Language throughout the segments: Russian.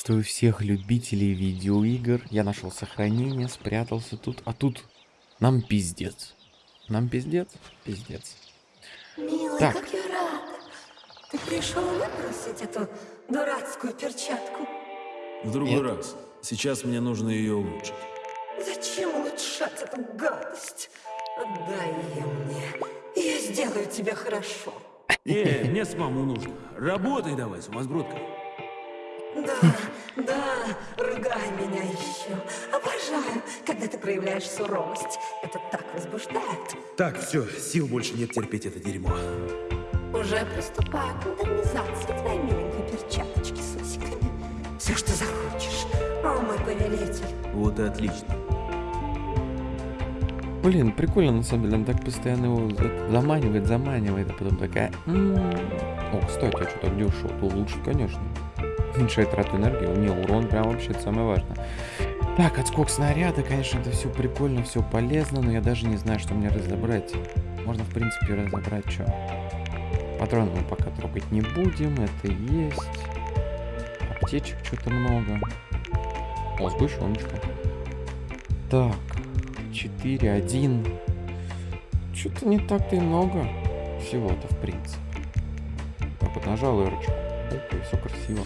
Приветствую всех любителей видеоигр. Я нашел сохранение, спрятался тут, а тут нам пиздец. Нам пиздец? Пиздец. Милый, Так. как я рада. Ты пришел выбросить эту дурацкую перчатку. В другой Нет. раз. Сейчас мне нужно ее улучшить. Зачем улучшать эту гадость? Отдай ее мне, я сделаю тебе хорошо. Не, мне самому нужно. Работай давай, сумасбродка. Да, когда ты проявляешь суровость. Это так возбуждает. Так, все, сил больше нет терпеть это дерьмо. Уже приступаю к модернизации твоей миленькой перчаточки с усиками. Все, что захочешь. О, мой повелитель. Вот и отлично. Блин, прикольно на самом деле, он так постоянно его за- заманивает, заманивает, а потом такая... «М, О, кстати, а что так дешево? То лучше, конечно. Уменьшает трату энергии, у нее урон прям вообще это самое важное. Так, отскок снаряда, конечно, это все прикольно, все полезно, но я даже не знаю, что мне разобрать. Можно, в принципе, разобрать что. Патроны мы пока трогать не будем, это есть. Аптечек что-то много. О, сгущеночка. Так, 4, 1. Что-то не так-то и много всего-то, в принципе. Так вот, нажал эрочку. И все красиво.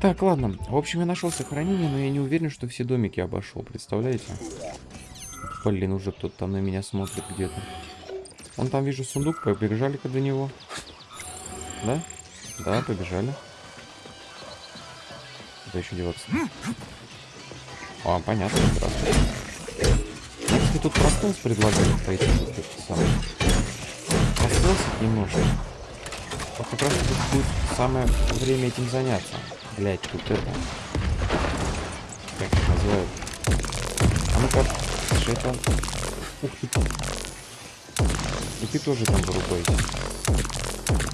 Так, ладно. В общем, я нашел сохранение, но я не уверен, что все домики обошел. Представляете? Блин, уже кто-то там на меня смотрит где-то. Вон там вижу сундук, побежали-ка до него. Да? Да, побежали. Куда еще деваться? А, понятно, здравствуйте. Если тут простелс предлагали пойти, вот это самое. Простелсить немножко. Вот как раз тут будет самое время этим заняться. Блять, тут это. Как их называют? А ну-ка, шайтан. Ух ты. И ты тоже там вырубайся.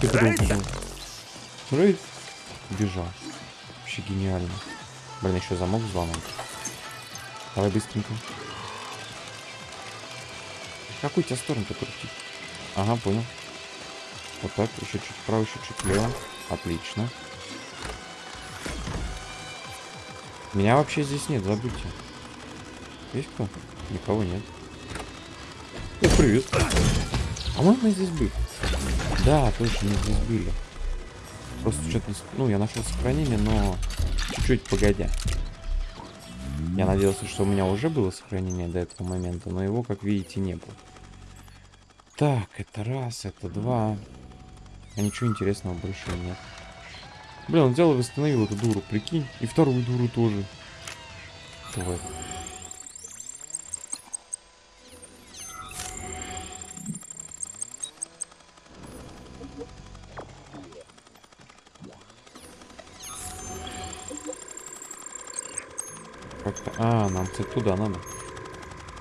Ты прыгнул. Рейд. Бежал. Вообще гениально. Блин, еще замок взломал. Давай быстренько. Какую тебя сторону-то крутить? Ага, понял. Вот так, еще чуть вправо, еще чуть влево. Отлично. Меня вообще здесь нет, забудьте. Есть кто? Никого нет. О, привет. А мы, здесь были. Да, точно, мы здесь были. Просто что-то... Ну, я нашел сохранение, но чуть-чуть погодя. Я надеялся, что у меня уже было сохранение до этого момента, но его, как видите, не было. Так, это раз, это два. А ничего интересного больше нет. Блин, он взял и восстановил эту дуру, прикинь. И вторую дуру тоже. Вот. Как-то... А, нам, кстати, туда надо.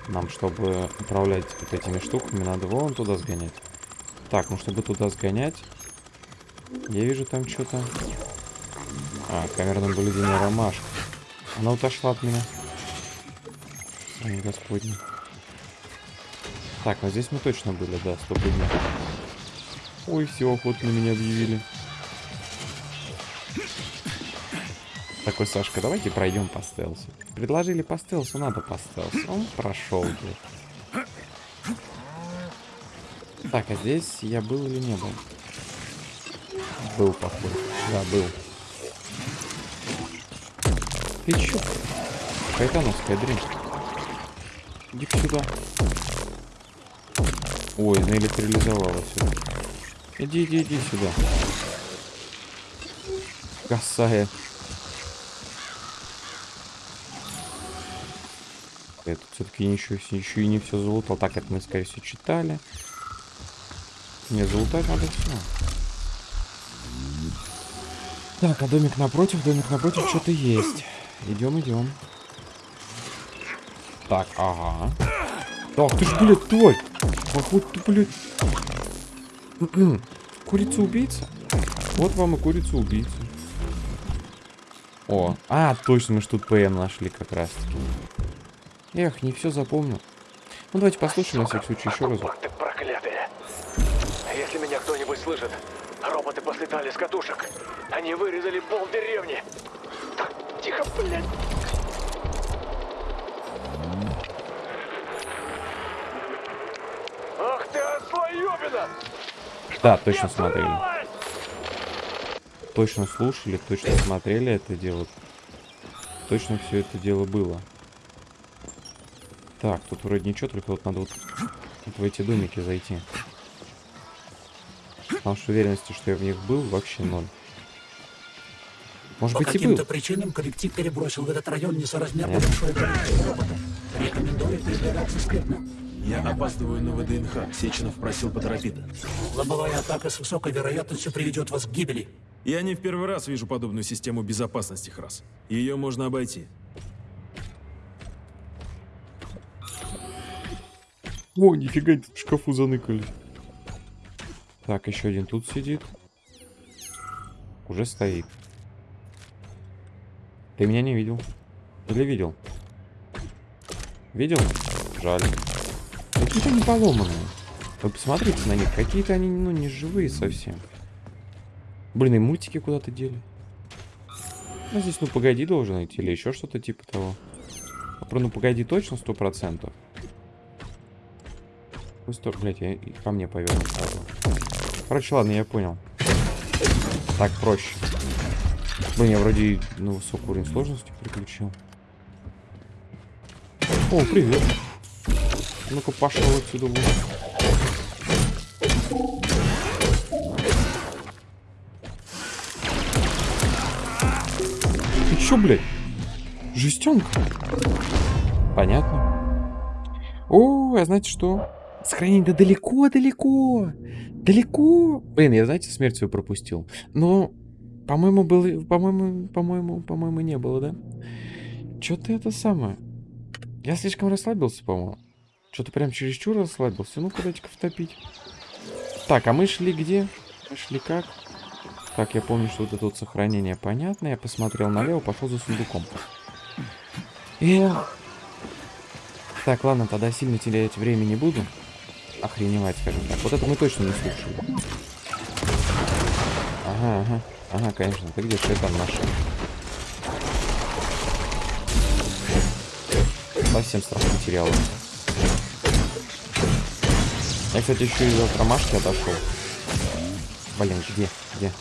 Нам, чтобы управлять вот этими штуками, надо вон туда сгонять. Так, ну чтобы туда сгонять... Я вижу там что-то. А, камерное наблюдение ромашка. Она отошла от меня. Ой, господи. Так, ну здесь мы точно были, да, сто дней. Ой, все, охоту на меня объявили. Такой, Сашка, давайте пройдем по стелсу. Предложили по стелсу, надо по стелсу. Он прошел, блядь. Так, а здесь я был или не был? Был, походу. Да, был. Ты чё? Кайтановская дрянь. иди сюда. Ой, наэлектролизовала сюда. Иди, иди, иди сюда. Косая. Это все-таки еще, еще и не все залутал. Так, это мы, скорее всего, читали. Не, залутать надо все. Так, а домик напротив, домик напротив что-то есть. Идем, идем. Так, ага. Так, ты ж, блядь, тварь. Походу, ты, блядь. Курица-убийца? Вот вам и курица-убийца. О, а, точно, мы ж тут ПМ нашли как раз-таки. Эх, не все запомнил. Ну, давайте послушаем на всякий случай еще разок. Роботы проклятые. Если меня кто-нибудь слышит, роботы послетали с катушек. Они вырезали пол деревни. Тихо. Ах ты, ослоёбина! Да, точно смотрели. Точно слушали, точно смотрели это дело. Точно все это дело было. Так, тут вроде ничего, только вот надо вот, вот в эти домики зайти. Потому что уверенности, что я в них был, вообще ноль. Может По быть и был. каким-то причинам коллектив перебросил в этот район несоразмерно большое количество роботов. Рекомендую передвигаться скрытно. Я опаздываю на ВДНХ. Сеченов просил поторопиться. Лобовая атака с высокой вероятностью приведет вас к гибели. Я не в первый раз вижу подобную систему безопасности, Храс. Ее можно обойти. О, нифига, тут в шкафу заныкали. Так, еще один тут сидит. Уже стоит. Ты меня не видел? Или видел? Видел? Жаль. Какие-то они поломанные. Вы посмотрите на них. Какие-то они, ну, не живые совсем. Блин, и мультики куда-то дели. Ну, здесь, ну, погоди, должен идти. Или еще что-то типа того. А про ну, погоди точно сто процентов. Ну, стоп, блядь, я ко мне поверну сразу. Короче, ладно, я понял. Так проще. Блин, я вроде на высокий уровень сложности переключил. О, привет. Ну-ка, пошел отсюда вон. Ты чё, блядь? Жестенка? Понятно. О, а знаете что? Сохранение да далеко-далеко. Далеко. Блин, я, знаете, смерть свою пропустил. Но, по-моему, было... По-моему, по-моему, по-моему, не было, да? Чё-то это самое. Я слишком расслабился, по-моему. Что-то прям чересчур расслабился. Ну-ка, дайте-ка втопить. Так, а мы шли где? Мы шли как? Так, я помню, что вот это вот сохранение понятно. Я посмотрел налево, пошел за сундуком. Эх. Так, ладно, тогда сильно терять время не буду. Охреневать, скажем так. Вот это мы точно не слушали. Ага, ага. Ага, конечно. Ты где шайтан наш? Совсем страх потерял. Я, кстати, еще из от ромашки отошел. Блин, где? Где?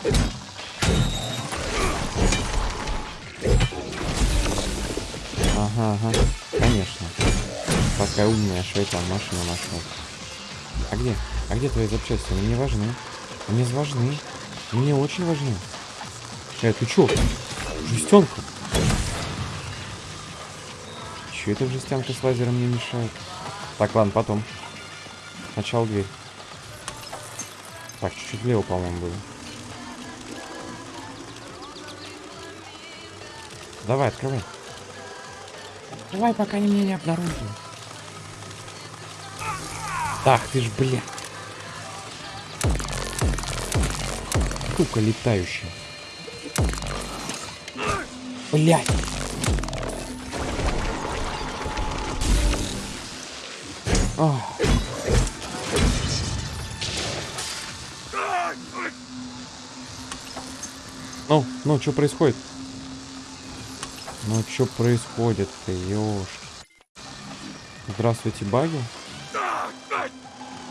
Ага, ага. Конечно. Такая умная шайтан машина нашел. А где? А где твои запчасти? Они мне важны. Они важны. Мне очень важны. Э, ты чё? Жестянка. Чё эта жестянка с лазером не мешает? Так, ладно, потом. Сначала дверь. Так, чуть-чуть влево, по-моему, было. Давай, открывай. Давай, пока они меня не обнаружили. Ах ты ж, бля. Сука летающая. Блять. Ах. Ну, ну, что происходит? Ну, что происходит-то, ёшки? Здравствуйте, баги.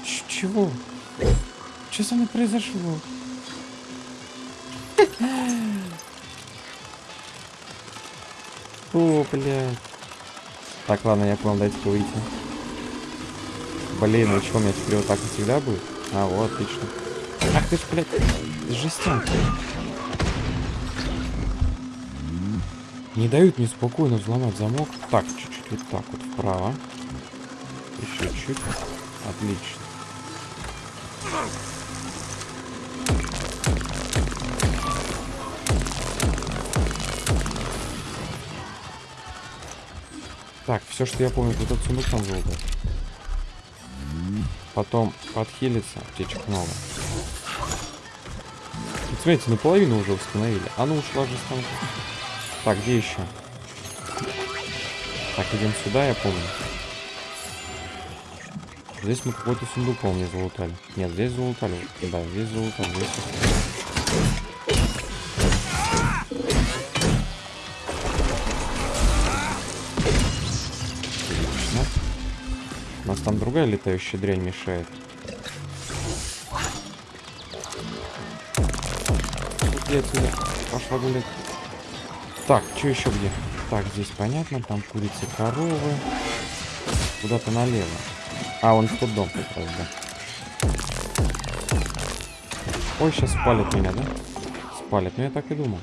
Ч- чего? Что со мной произошло? О, блядь. Так, ладно, я понял, дайте-ка выйти. Блин, ну что, у меня теперь вот так и всегда будет? А, вот, отлично. Ах ты ж, блядь, жестянка. Не дают мне спокойно взломать замок. Так, чуть-чуть вот так вот вправо. Еще чуть. Отлично. Все, что я помню, вот этот сундук там золото. Потом подхилиться, аптечек много. Смотрите, наполовину уже установили. А ну ушла же станка. Так, где еще? Так, идем сюда, я помню. Здесь мы какой-то сундук, не залутали. Нет, здесь залутали. Да, здесь залутали. Здесь... другая летающая дрянь мешает. Иди отсюда. Пошла гулять. Так, что еще где? Так, здесь понятно, там курицы, коровы. Куда-то налево. А, он в тот дом как раз, да. Ой, сейчас спалят меня, да? Спалят. Ну я так и думал.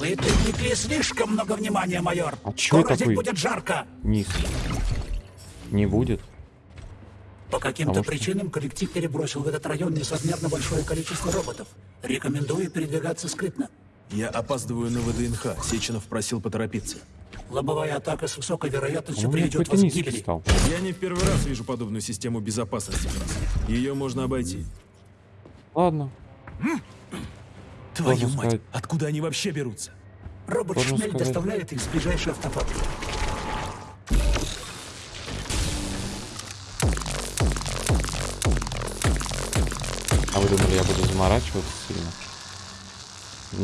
Вы привлекли слишком много внимания, майор. А чё Скоро такой? будет жарко. Низ. Не будет. По каким-то что- причинам коллектив перебросил в этот район несоразмерно большое количество роботов. Рекомендую передвигаться скрытно. Я опаздываю на ВДНХ. Сеченов просил поторопиться. Лобовая атака с высокой вероятностью приведет вас к гибели. стал. Я не в первый раз вижу подобную систему безопасности. Ее можно обойти. Ладно. Твою Можно мать, сказать. откуда они вообще берутся? Робот Можно Шмель сказать. доставляет их с ближайшей автофабрики. А вы думали, я буду заморачиваться сильно?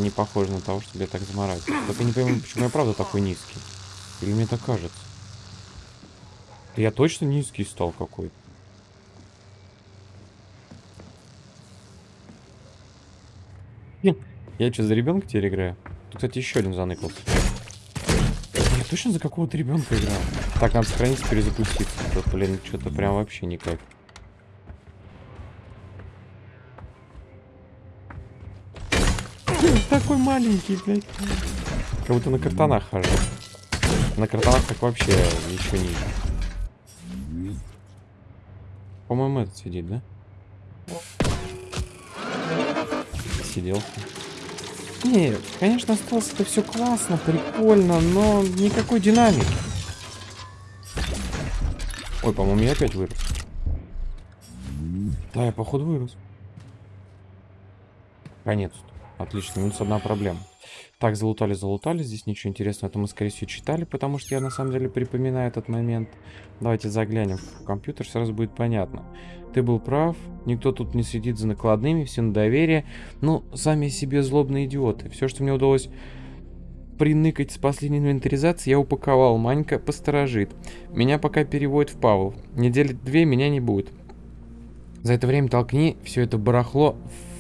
Не похоже на того, чтобы я так заморачивался. Только не пойму, почему я правда такой низкий. Или мне так кажется? Я точно низкий стал какой-то. Я что, за ребенка теперь играю? Тут, кстати, еще один заныкался. Я точно за какого-то ребенка играю. Так, надо сохраниться, перезапуститься. Тут, блин, что-то прям вообще никак. Такой маленький, блядь. Как будто на картонах хожу. На картонах так вообще еще ниже. По-моему, этот сидит, да? Сидел. Нет, конечно, осталось это все классно, прикольно, но никакой динамики. Ой, по-моему, я опять вырос. Да, я походу вырос. Конец-то. Отлично, минус одна проблема. Так, залутали, залутали. Здесь ничего интересного. Это мы, скорее всего, читали, потому что я, на самом деле, припоминаю этот момент. Давайте заглянем в компьютер, сразу будет понятно. Ты был прав. Никто тут не следит за накладными, все на доверие. Ну, сами себе злобные идиоты. Все, что мне удалось приныкать с последней инвентаризации, я упаковал. Манька посторожит. Меня пока переводят в Павел. Недели две меня не будет. За это время толкни все это барахло в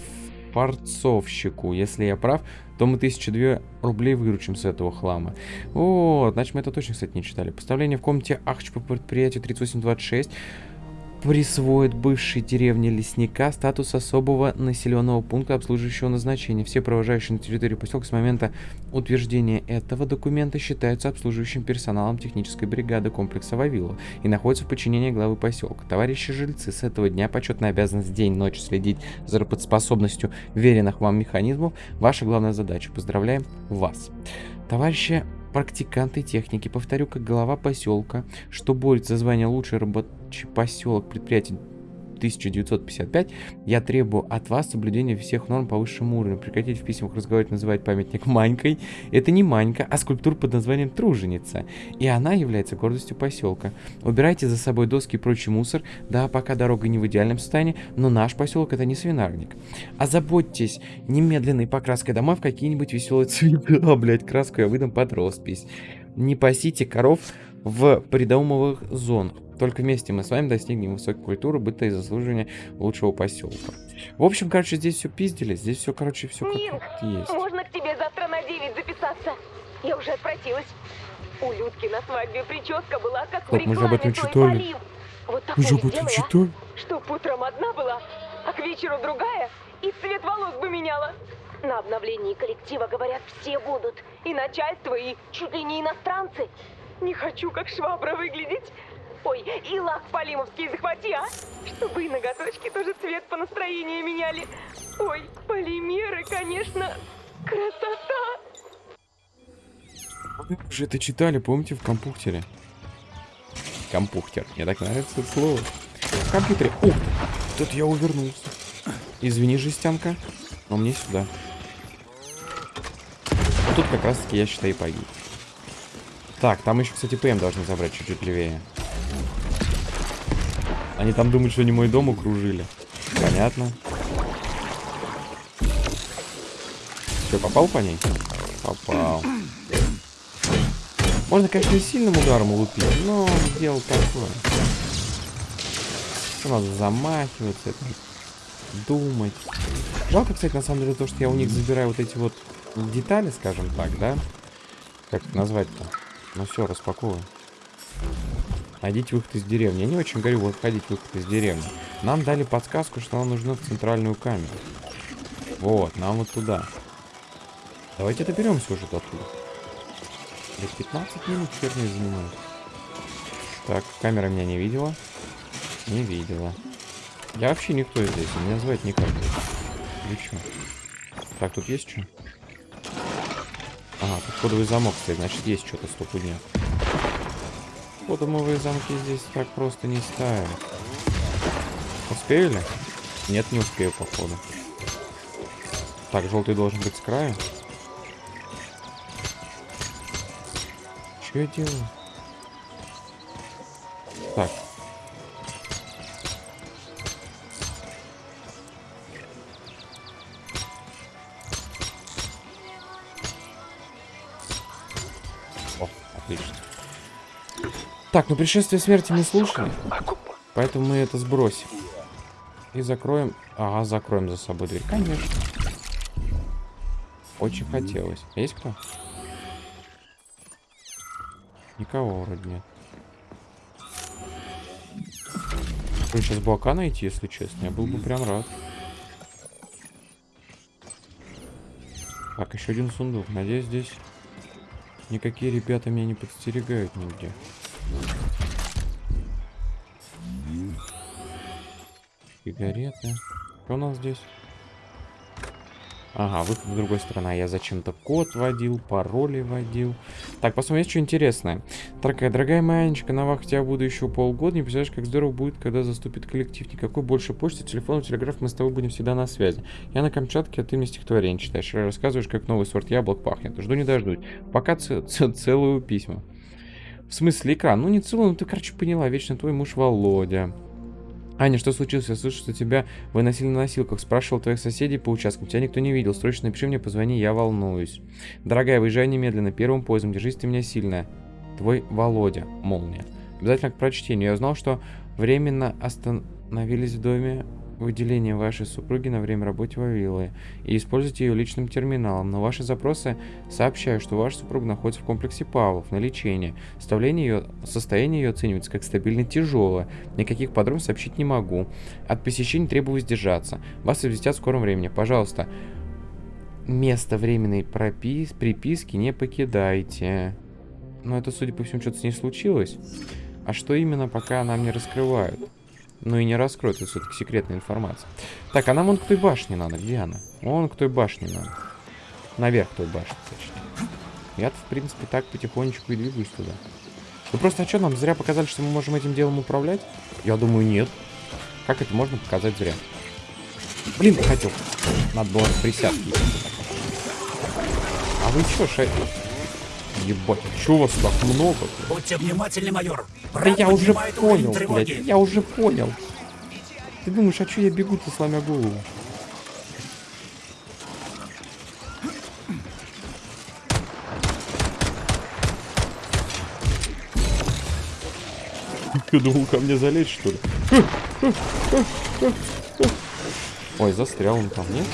фарцовщику. Если я прав, то мы тысячу две рублей выручим с этого хлама. Вот, значит мы это точно, кстати, не читали. Поставление в комнате Ахч по предприятию 3826 присвоит бывшей деревне лесника статус особого населенного пункта обслуживающего назначения. Все провожающие на территории поселка с момента утверждения этого документа считаются обслуживающим персоналом технической бригады комплекса Вавилова и находятся в подчинении главы поселка. Товарищи жильцы, с этого дня почетная обязанность день-ночь следить за работоспособностью веренных вам механизмов. Ваша главная задача. Поздравляем вас. Товарищи практиканты техники, повторю, как глава поселка, что борется за звание лучший рабочий поселок предприятия 1955, я требую от вас соблюдения всех норм по высшему уровню. Прекратите в письмах разговаривать, называть памятник Манькой. Это не Манька, а скульптура под названием Труженица. И она является гордостью поселка. Убирайте за собой доски и прочий мусор. Да, пока дорога не в идеальном состоянии, но наш поселок это не свинарник. Озаботьтесь немедленной покраской дома в какие-нибудь веселые цвета, блять, краску я выдам под роспись. Не пасите коров в придомовых зонах. Только вместе мы с вами достигнем высокой культуры, быта и заслуживания лучшего поселка. В общем, короче, здесь все пиздили, здесь все, короче, все как вот есть. можно к тебе завтра на 9 записаться? Я уже отпросилась. У Людки на свадьбе прическа была как Стоп, в мы же об рекламе этом читали. Полив. Вот Вы же об этом читали? Чтоб утром одна была, а к вечеру другая, и цвет волос бы меняла. На обновлении коллектива, говорят, все будут. И начальство, и чуть ли не иностранцы. Не хочу, как швабра, выглядеть. Ой, и лак полимовский захвати, а? Чтобы и ноготочки тоже цвет по настроению меняли. Ой, полимеры, конечно, красота. Вы же это читали, помните, в компьютере? Компьютер. Мне так нравится это слово. В компьютере. Ух! Тут я увернулся. Извини, жестянка, но мне сюда. Вот тут как раз таки я считаю погиб. Так, там еще, кстати, ПМ должны забрать чуть-чуть левее. Они там думают, что они мой дом укружили. Понятно. Что, попал по ней? Попал. Можно, конечно, сильным ударом лупить, но дело такое. Всё Надо замахиваться, это, думать. Жалко, кстати, на самом деле, то, что я у них забираю вот эти вот детали, скажем так, да? Как назвать-то? Ну все, распаковывай. Найдите выход из деревни. Я не очень говорю, вот ходить выход из деревни. Нам дали подсказку, что нам нужно в центральную камеру. Вот, нам вот туда. Давайте доберемся уже до туда. Лет 15 минут херней занимает. Так, камера меня не видела. Не видела. Я вообще никто здесь, меня звать никак. Чё? Так, тут есть что? Ага, тут кодовый замок стоит, значит есть что-то стопудня. Кодовые замки здесь так просто не ставят. Успею ли? Нет, не успею, походу. Так, желтый должен быть с края. Что я делаю? Так. Так, ну пришествие смерти мы слушали, поэтому мы это сбросим. И закроем... Ага, закроем за собой дверь. Конечно. Очень хотелось. Есть кто? Никого вроде нет. сейчас блока найти, если честно. Я был бы прям рад. Так, еще один сундук. Надеюсь, здесь никакие ребята меня не подстерегают нигде. Сигареты. Что у нас здесь? Ага, выход с другой стороны. Я зачем-то код вводил, пароли вводил. Так, посмотрим, есть что интересное. Такая, дорогая моя Анечка, на вахте я буду еще полгода. Не представляешь, как здорово будет, когда заступит коллектив. Никакой больше почты, телефона, телеграф, мы с тобой будем всегда на связи. Я на Камчатке, а ты мне стихотворение читаешь. Рассказываешь, как новый сорт яблок пахнет. Жду не дождусь. Пока целую письма. В смысле экран? Ну не целую, ну ты, короче, поняла. Вечно твой муж Володя. Аня, что случилось? Я слышу, что тебя выносили на носилках. Спрашивал твоих соседей по участкам. Тебя никто не видел. Срочно напиши мне, позвони, я волнуюсь. Дорогая, выезжай немедленно. Первым поездом. Держись ты меня сильно. Твой Володя. Молния. Обязательно к прочтению. Я узнал, что временно остановились в доме выделение вашей супруги на время работы Вавилы и используйте ее личным терминалом. На ваши запросы сообщаю, что ваша супруга находится в комплексе Павлов на лечении. Ее, состояние ее оценивается как стабильно тяжелое. Никаких подробностей сообщить не могу. От посещений требую сдержаться. Вас известят в скором времени. Пожалуйста, место временной пропис приписки не покидайте. Но это, судя по всему, что-то с ней случилось. А что именно, пока нам не раскрывают. Ну и не раскроют, это все-таки секретная информация. Так, а нам вон к той башне надо. Где она? Вон к той башне надо. Наверх той башни, точнее. Я-то, в принципе, так потихонечку и двигаюсь туда. Ну просто, а что, нам зря показали, что мы можем этим делом управлять? Я думаю, нет. Как это можно показать зря? Блин, хотел. Надо было присядки. А вы что, шай... Ебать, чё вас так много? Будьте внимательны, майор. Да я уже понял, блядь, я уже понял. Ты думаешь, а чё я бегу-то, сломя голову? Ты думал ко мне залезть, что ли? Ой, застрял он там, нет?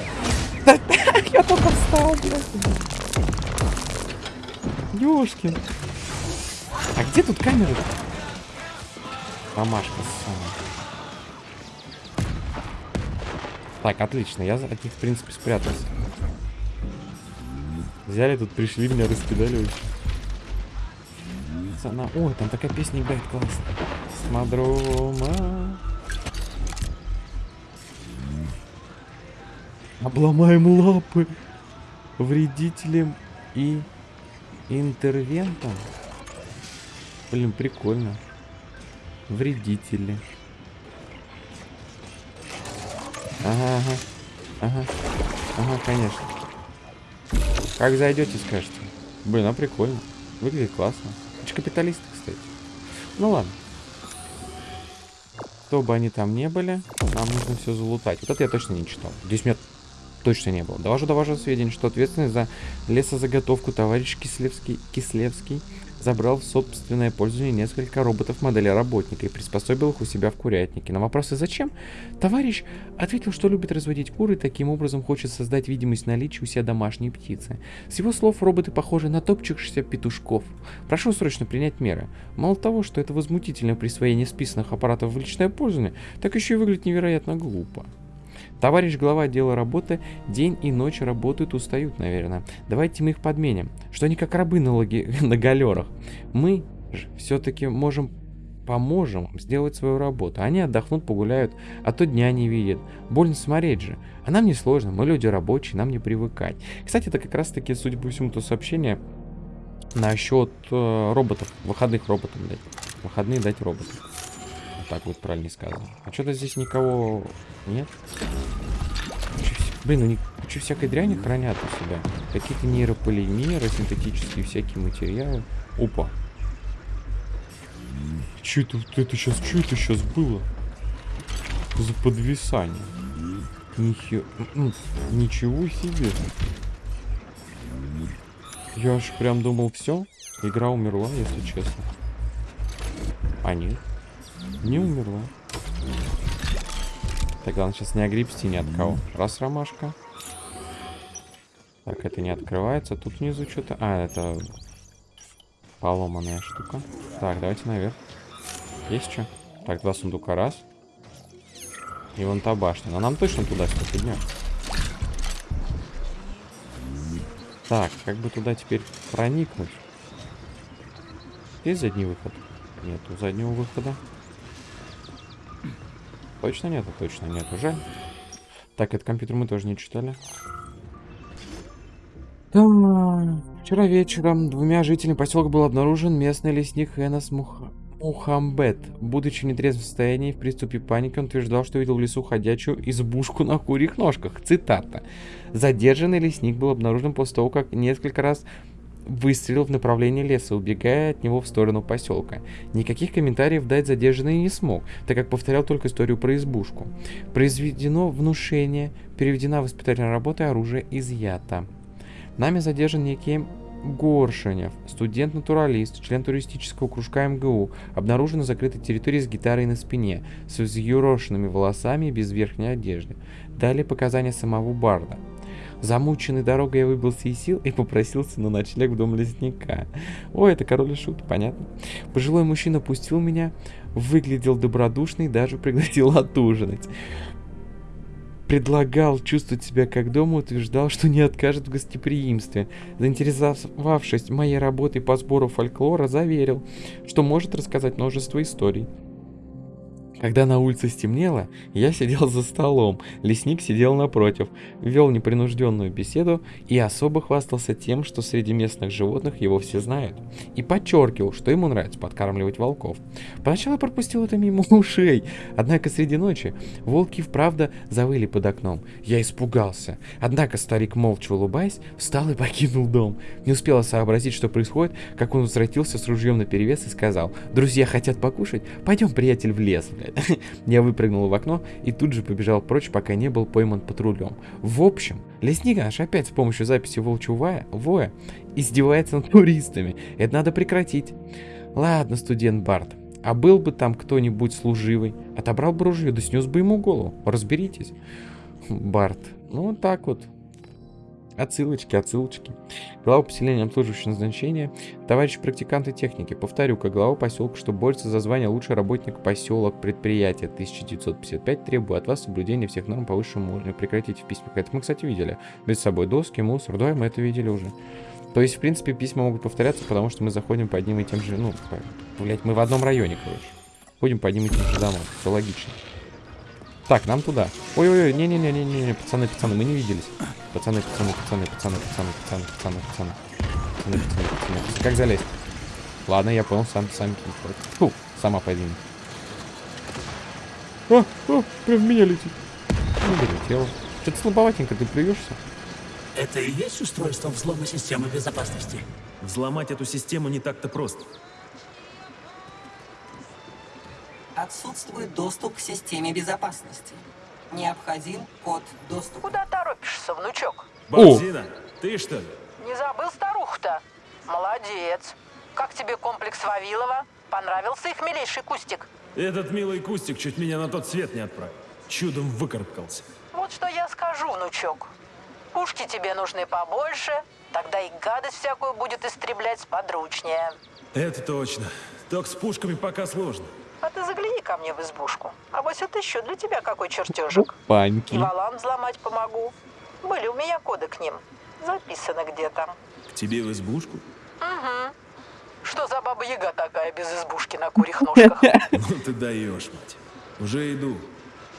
Я только встал, блядь. Ёшкин. А где тут камеры? Мамашка самая. Так, отлично. Я от них, в принципе, спрятался. Взяли тут, пришли, меня раскидали вообще. Пацана. Ой, там такая песня играет классно. Смодрома. Обломаем лапы вредителям и интервентам. Блин, прикольно. Вредители. Ага, ага. Ага. Ага, конечно. Как зайдете, скажете. Блин, а прикольно. Выглядит классно. Это капиталисты, кстати. Ну ладно. Кто бы они там не были, нам нужно все залутать. Вот это я точно не читал. Здесь меня точно не было. Довожу до вашего сведения, что ответственный за лесозаготовку товарищ Кислевский, Кислевский забрал в собственное пользование несколько роботов модели работника и приспособил их у себя в курятнике. На вопросы «Зачем?» товарищ ответил, что любит разводить куры и таким образом хочет создать видимость наличия у себя домашней птицы. С его слов, роботы похожи на топчущихся петушков. Прошу срочно принять меры. Мало того, что это возмутительное присвоение списанных аппаратов в личное пользование, так еще и выглядит невероятно глупо. Товарищ глава отдела работы день и ночь работают, устают, наверное. Давайте мы их подменим. Что они как рабы на, логи... на галерах. Мы же все-таки можем поможем сделать свою работу. Они отдохнут, погуляют, а то дня не видят. Больно смотреть же. А нам не сложно, мы люди рабочие, нам не привыкать. Кстати, это как раз таки, судя по всему, то сообщение насчет э, роботов, выходных роботов дать. Выходные дать роботам. Так вот правильно сказано. А что-то здесь никого нет? Блин, ну не кучу всякой дряни хранят у себя. Какие-то нейрополимеры, синтетические всякие материалы. Опа. Че это, это сейчас, что это сейчас было? За подвисание. Нихе... м-м, Ничего себе. Я аж прям думал, все, игра умерла, если честно. А нет, не умерла. Так, главное сейчас не огребсти ни от кого. Раз ромашка. Так, это не открывается. Тут внизу что-то... А, это поломанная штука. Так, давайте наверх. Есть что? Так, два сундука раз. И вон та башня. Но нам точно туда дня. Так, как бы туда теперь проникнуть? Есть задний выход? Нету заднего выхода. Точно нету? Точно нету. Жаль. Так, этот компьютер мы тоже не читали. Так, Вчера вечером двумя жителями поселка был обнаружен местный лесник Энос Мух... Мухамбет. Будучи в нетрезвом состоянии, в приступе паники, он утверждал, что видел в лесу ходячую избушку на курьих ножках. Цитата. Задержанный лесник был обнаружен после того, как несколько раз выстрелил в направлении леса, убегая от него в сторону поселка. Никаких комментариев дать задержанный не смог, так как повторял только историю про избушку. Произведено внушение, переведена воспитательная работа и оружие изъято. Нами задержан некий Горшинев, студент-натуралист, член туристического кружка МГУ, обнаружен на закрытой территории с гитарой на спине, с взъерошенными волосами и без верхней одежды. Далее показания самого Барда. Замученный дорогой я выбился из сил и попросился на ночлег в дом лесника. Ой, это король и шут, понятно. Пожилой мужчина пустил меня, выглядел добродушный, даже пригласил отужинать. Предлагал чувствовать себя как дома, утверждал, что не откажет в гостеприимстве. Заинтересовавшись моей работой по сбору фольклора, заверил, что может рассказать множество историй. Когда на улице стемнело, я сидел за столом, лесник сидел напротив, вел непринужденную беседу и особо хвастался тем, что среди местных животных его все знают. И подчеркивал, что ему нравится подкармливать волков. Поначалу пропустил это мимо ушей, однако среди ночи волки вправду завыли под окном. Я испугался. Однако старик, молча улыбаясь, встал и покинул дом. Не успела сообразить, что происходит, как он возвратился с ружьем наперевес и сказал, «Друзья хотят покушать? Пойдем, приятель, в лес, блядь». Я выпрыгнул в окно и тут же побежал прочь, пока не был пойман патрулем. В общем, лесник наш опять с помощью записи волчьего воя, воя издевается над туристами. Это надо прекратить. Ладно, студент Барт, а был бы там кто-нибудь служивый, отобрал бы ружье, да снес бы ему голову. Разберитесь. Барт, ну вот так вот. Отсылочки, отсылочки. Глава поселения обслуживающего назначения. Товарищ практиканты техники. Повторю, как глава поселка, что борется за звание лучший работник поселок предприятия 1955, требую от вас соблюдения всех норм по высшему уровню. Прекратите в письмах. Это мы, кстати, видели. Без собой доски, мусор. Да, мы это видели уже. То есть, в принципе, письма могут повторяться, потому что мы заходим по одним и тем же, ну, блядь, мы в одном районе, короче. Ходим по одним и тем же домам. Все логично. Так, нам туда. Ой-ой-ой, не-не-не-не-не, пацаны, пацаны, мы не виделись. Пацаны, пацаны, пацаны, пацаны, пацаны, пацаны, пацаны, пацаны. Пацаны, пацаны, пацаны. Как залезть? Ладно, я понял, сам, сам. Фу, сама подвинь. А, а, прям в меня летит. Ну, долетело. Что-то слабоватенько, ты плюешься? Это и есть устройство взлома системы безопасности? Взломать эту систему не так-то просто. Отсутствует доступ к системе безопасности. Необходим код доступа. Куда торопишься, внучок? Бабзина, ты что ли? Не забыл старуху-то? Молодец. Как тебе комплекс Вавилова? Понравился их милейший кустик? Этот милый кустик чуть меня на тот свет не отправил. Чудом выкарабкался. Вот что я скажу, внучок. Пушки тебе нужны побольше, тогда и гадость всякую будет истреблять подручнее. Это точно. Только с пушками пока сложно. А ты загляни ко мне в избушку. А вот это еще для тебя какой чертежик. Паньки. И валам взломать помогу. Были у меня коды к ним. Записано где-то. К тебе в избушку? Что за баба Яга такая без избушки на курьих ножках? Ну ты даешь, мать. Уже иду.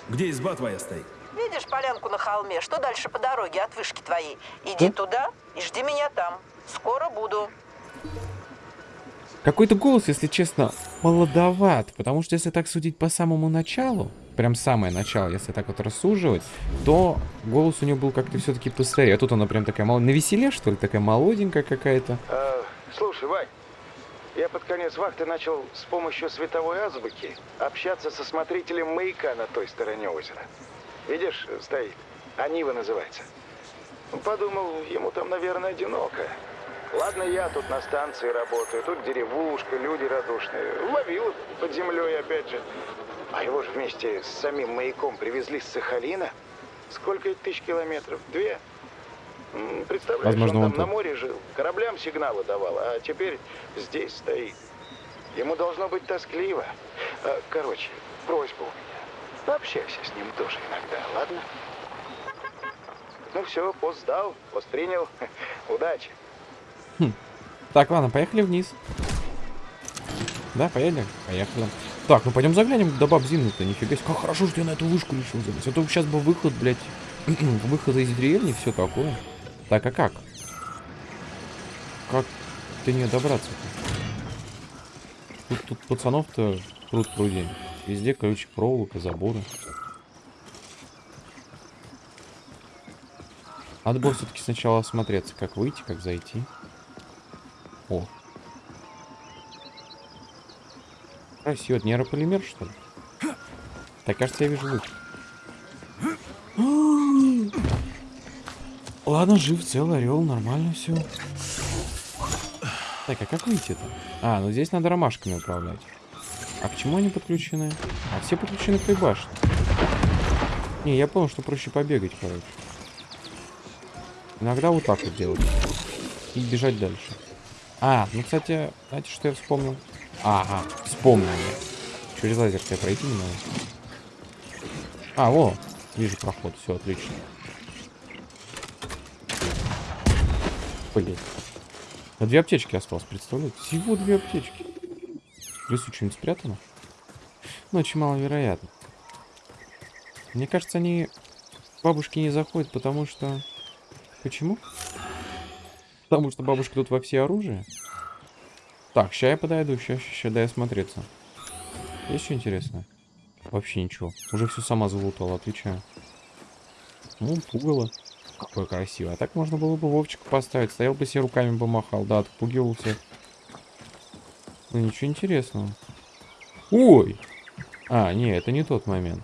Где изба твоя стоит? Видишь полянку на холме? Что дальше по дороге от вышки твоей? Иди туда и жди меня там. Скоро буду. Какой-то голос, если честно, молодоват. Потому что если так судить по самому началу, прям самое начало, если так вот рассуживать, то голос у него был как-то все-таки постарее. А тут она прям такая мол... на веселе, что ли, такая молоденькая какая-то. А, слушай, Вань, я под конец вахты начал с помощью световой азбуки общаться со смотрителем маяка на той стороне озера. Видишь, стоит. Анива называется. Подумал, ему там, наверное, одиноко. Ладно, я тут на станции работаю, тут деревушка, люди радушные. Ловил под землей, опять же. А его же вместе с самим маяком привезли с Сахалина. Сколько это тысяч километров? Две? Представляешь, Возможно, он он там на тут. море жил, кораблям сигналы давал, а теперь здесь стоит. Ему должно быть тоскливо. А, Короче, просьба у меня. Пообщайся с ним тоже иногда, ладно? Ну все, пост сдал, пост принял. Удачи. Так, ладно, поехали вниз. Да, поехали? Поехали. Так, ну пойдем заглянем до баб Зины-то, нифига себе. Как хорошо, что я на эту вышку решил залезть. А то сейчас бы выход, блядь, выход из деревни, все такое. Так, а как? Как до нее добраться-то? Тут, тут пацанов-то пруд пруди. Везде, короче, проволока, заборы. Надо было все-таки сначала осмотреться, как выйти, как зайти. О. Красиво. Это нейрополимер, что ли? Так, кажется, я вижу выход. Ладно, жив, цел, орел, нормально все. Так, а как выйти-то? А, ну здесь надо ромашками управлять. А к чему они подключены? А все подключены к той башне. Не, я понял, что проще побегать, короче. Иногда вот так вот делать. И бежать дальше. А, ну, кстати, знаете, что я вспомнил? Ага, вспомнил я. Через лазер я пройти не надо. А, во, вижу проход, все отлично. Блин. А две аптечки осталось, представляете? Всего две аптечки. В лесу что-нибудь спрятано? Ну, очень маловероятно. Мне кажется, они к бабушке не заходят, потому что... Почему? Потому что бабушка тут во все оружие. Так, ща я подойду, ща, ща, дай осмотреться. Есть что интересное? Вообще ничего. Уже все сама залутала, отвечаю. Ну, пугало. Какое красивое. А так можно было бы Вовчика поставить. Стоял бы себе руками бы махал. Да, отпугивал всех. Ну, ничего интересного. Ой! А, не, это не тот момент.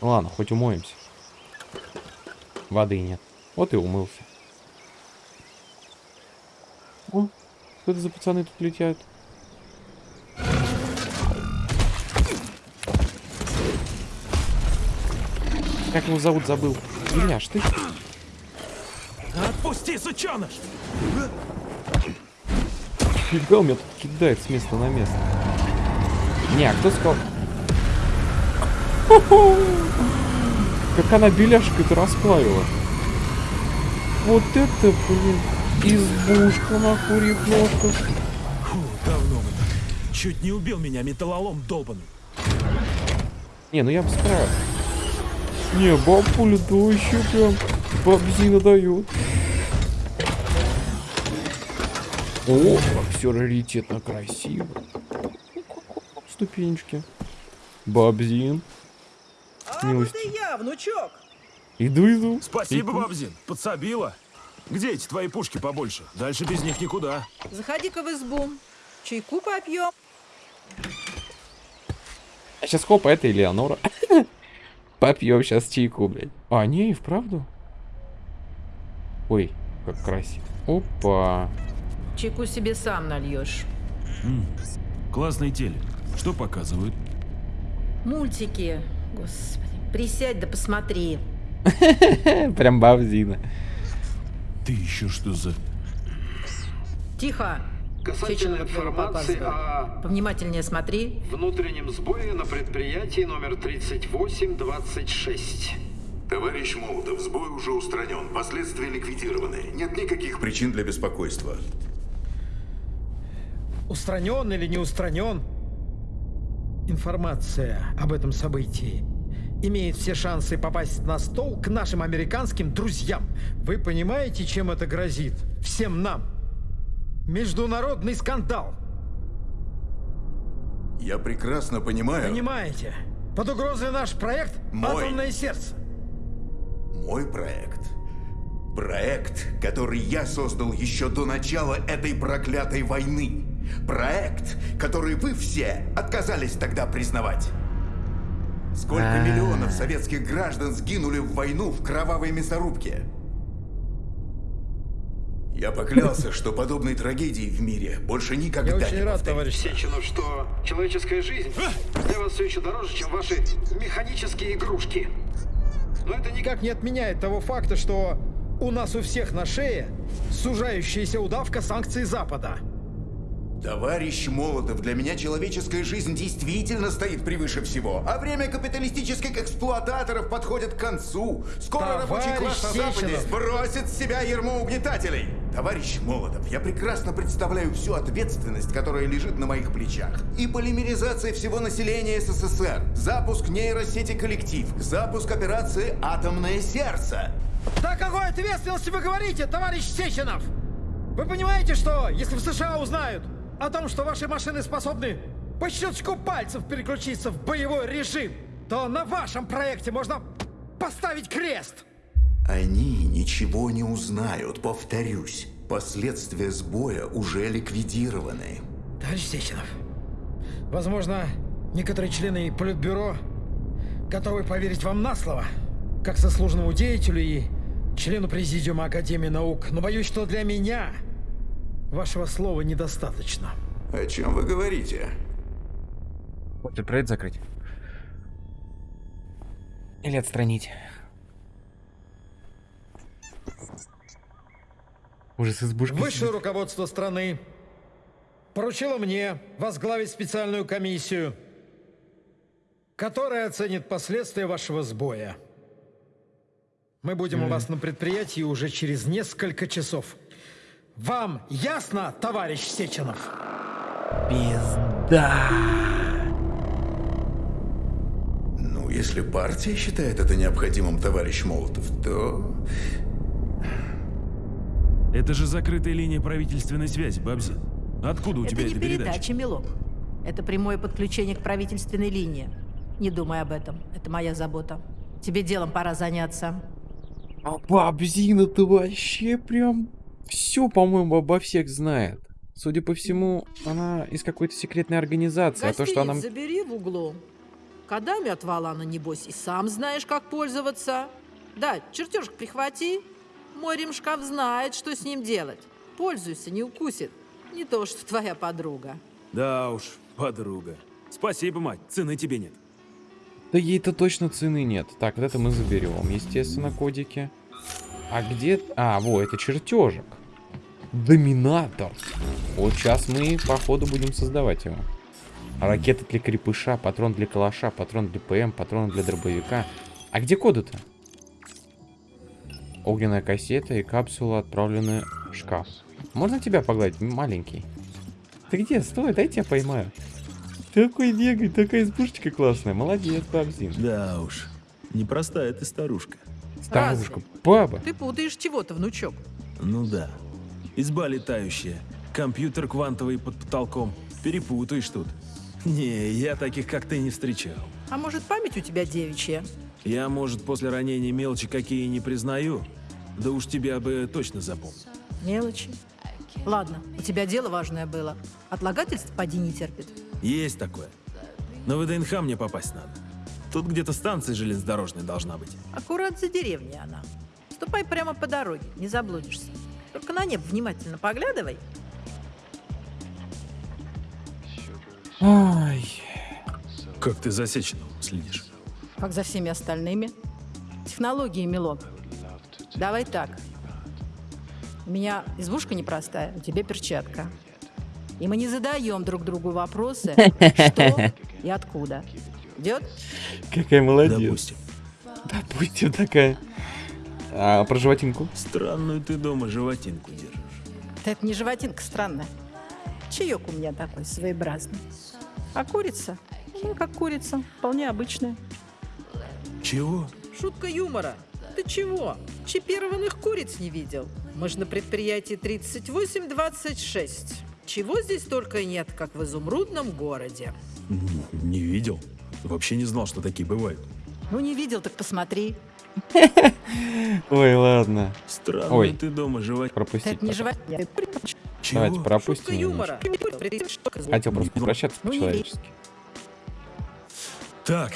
Ладно, хоть умоемся. Воды нет. Вот и умылся. О, что это за пацаны тут летят? Как его зовут, забыл. Ильяш, ты? Отпусти, сученыш! Фига, меня тут кидает с места на место. Не, а кто сказал? Как она беляшкой-то расплавила. Вот это, блин, избушка на курьих ножках. Фу, давно бы так. Чуть не убил меня металлолом долбанный. Не, ну я бы справился. Не, бабуля, да еще прям бабзина дает. О, как все раритетно красиво. Ступенечки. Бабзин. А, я, внучок. Иду, иду. Спасибо, Иду. Бабзин, подсобила. Где эти твои пушки побольше? Дальше без них никуда. Заходи-ка в избу. Чайку попьем. А сейчас хоп, это Элеонора. Попьем сейчас чайку, блядь. А, не, и вправду. Ой, как красиво. Опа. Чайку себе сам нальешь. Классный телек. Что показывают? Мультики. Господи, присядь да посмотри. Прям бабзина. Ты еще что за... Тихо. Касательно информации о Повнимательнее смотри. внутреннем сбое на предприятии номер 3826. Товарищ Молотов, сбой уже устранен, последствия ликвидированы. Нет никаких причин для беспокойства. Устранен или не устранен? Информация об этом событии имеет все шансы попасть на стол к нашим американским друзьям. Вы понимаете, чем это грозит? Всем нам. Международный скандал. Я прекрасно понимаю. Понимаете? Под угрозой наш проект Мой. «Атомное сердце». Мой проект. Проект, который я создал еще до начала этой проклятой войны. Проект, который вы все отказались тогда признавать. Сколько А. миллионов советских граждан сгинули в войну в кровавой мясорубке? Я поклялся, что подобной трагедии в мире больше никогда Я очень не рад, товарищ. Сеченов, что человеческая жизнь для вас все еще дороже, чем ваши механические игрушки. Но это Никак не отменяет того факта, что у нас у всех на шее сужающаяся удавка санкций Запада. Товарищ Молотов, для меня человеческая жизнь действительно стоит превыше всего. А время капиталистических эксплуататоров подходит к концу. Скоро рабочий Товарищ класс на Западе сбросит с себя ермо угнетателей. Товарищ Молотов, я прекрасно представляю всю ответственность, которая лежит на моих плечах. И полимеризация всего населения СССР, запуск нейросети «Коллектив», запуск операции «Атомное сердце». Да какой ответственности вы говорите, товарищ Сеченов? Вы понимаете, что если в США узнают о том, что ваши машины способны по щелчку пальцев переключиться в боевой режим, то на вашем проекте можно поставить крест? Они ничего не узнают, повторюсь. Последствия сбоя уже ликвидированы. Товарищ Сеченов, возможно, некоторые члены Политбюро готовы поверить вам на слово, как заслуженному деятелю и члену Президиума Академии наук, но боюсь, что для меня вашего слова недостаточно. О чем вы говорите? Этот проект закрыть. Или отстранить. Уже с избушки. Высшее руководство страны поручило мне возглавить специальную комиссию, которая оценит последствия вашего сбоя. Мы будем у вас на предприятии уже через несколько часов. Вам ясно, товарищ Сеченов? Пизда. Ну, если партия считает это необходимым, товарищ Молотов, то... Это же закрытая линия правительственной связи, Бабзин. Откуда у это тебя не эта передача? передача, милок. Это прямое подключение к правительственной линии. Не думай об этом. Это моя забота. Тебе делом пора заняться. А бабзина-то вообще прям все, по-моему, обо всех знает. Судя по всему, она из какой-то секретной организации. А то, что она... Гостиниц забери в углу. Кодами от Валана, небось, и сам знаешь, как пользоваться. Да, чертежик прихвати. Мой ремшкаф знает, что с ним делать. Пользуйся, не укусит. Не то, что твоя подруга. Да уж, подруга. Спасибо, мать, цены тебе нет. Да ей-то точно цены нет. Так, вот это мы заберем, естественно, кодики. А где... А, во, это чертежик. Доминатор. Вот сейчас мы, походу, будем создавать его. Ракета для крепыша, патрон для калаша, патрон для ПМ, патрон для дробовика. А где коды-то? Огненная кассета и капсула отправлены в шкаф. Можно тебя погладить, маленький? Ты где? Стой, дай тебя поймаю. Такой бегай, такая избушечка классная. Молодец, Бабзин. Да уж, непростая ты старушка. Старушка, баба. Ты путаешь чего-то, внучок. Ну да. Изба летающая, компьютер квантовый под потолком. Перепутаешь тут. Не, я таких как ты не встречал. А может, память у тебя девичья? Я, может, после ранения мелочи какие не признаю, да уж тебя бы точно запомнил. Мелочи. Ладно, у тебя дело важное было. Отлагательств поди не терпит. Есть такое. На ВДНХ мне попасть надо. Тут где-то станция железнодорожная должна быть. Аккурат за деревней она. Ступай прямо по дороге, не заблудишься. Только на небо внимательно поглядывай. Ай. Как ты за Сеченовым следишь? Как за всеми остальными. Технологии, Милок. Давай так. У меня избушка непростая, у тебя перчатка. И мы не задаем друг другу вопросы, что и откуда. Идет? Какая молодец. Допустим. Допустим, такая. А про животинку? Странную ты дома животинку держишь. Да это не животинка странная. Чаек у меня такой своеобразный. А курица? Ну, как курица, вполне обычная. Чего? Шутка юмора. Ты чего? Чипированных куриц не видел? Мы же на предприятии 3826. Чего здесь только нет, как в изумрудном городе. Не видел. Вообще не знал, что такие бывают. Ну, не видел, так посмотри. Ой, ладно. Странную Ой. ты дома животинку. Пропустить. Это не потом. животинка. Давайте Чего? пропустим. Юмора. Хотел просто попрощаться Ну, по-человечески. Так,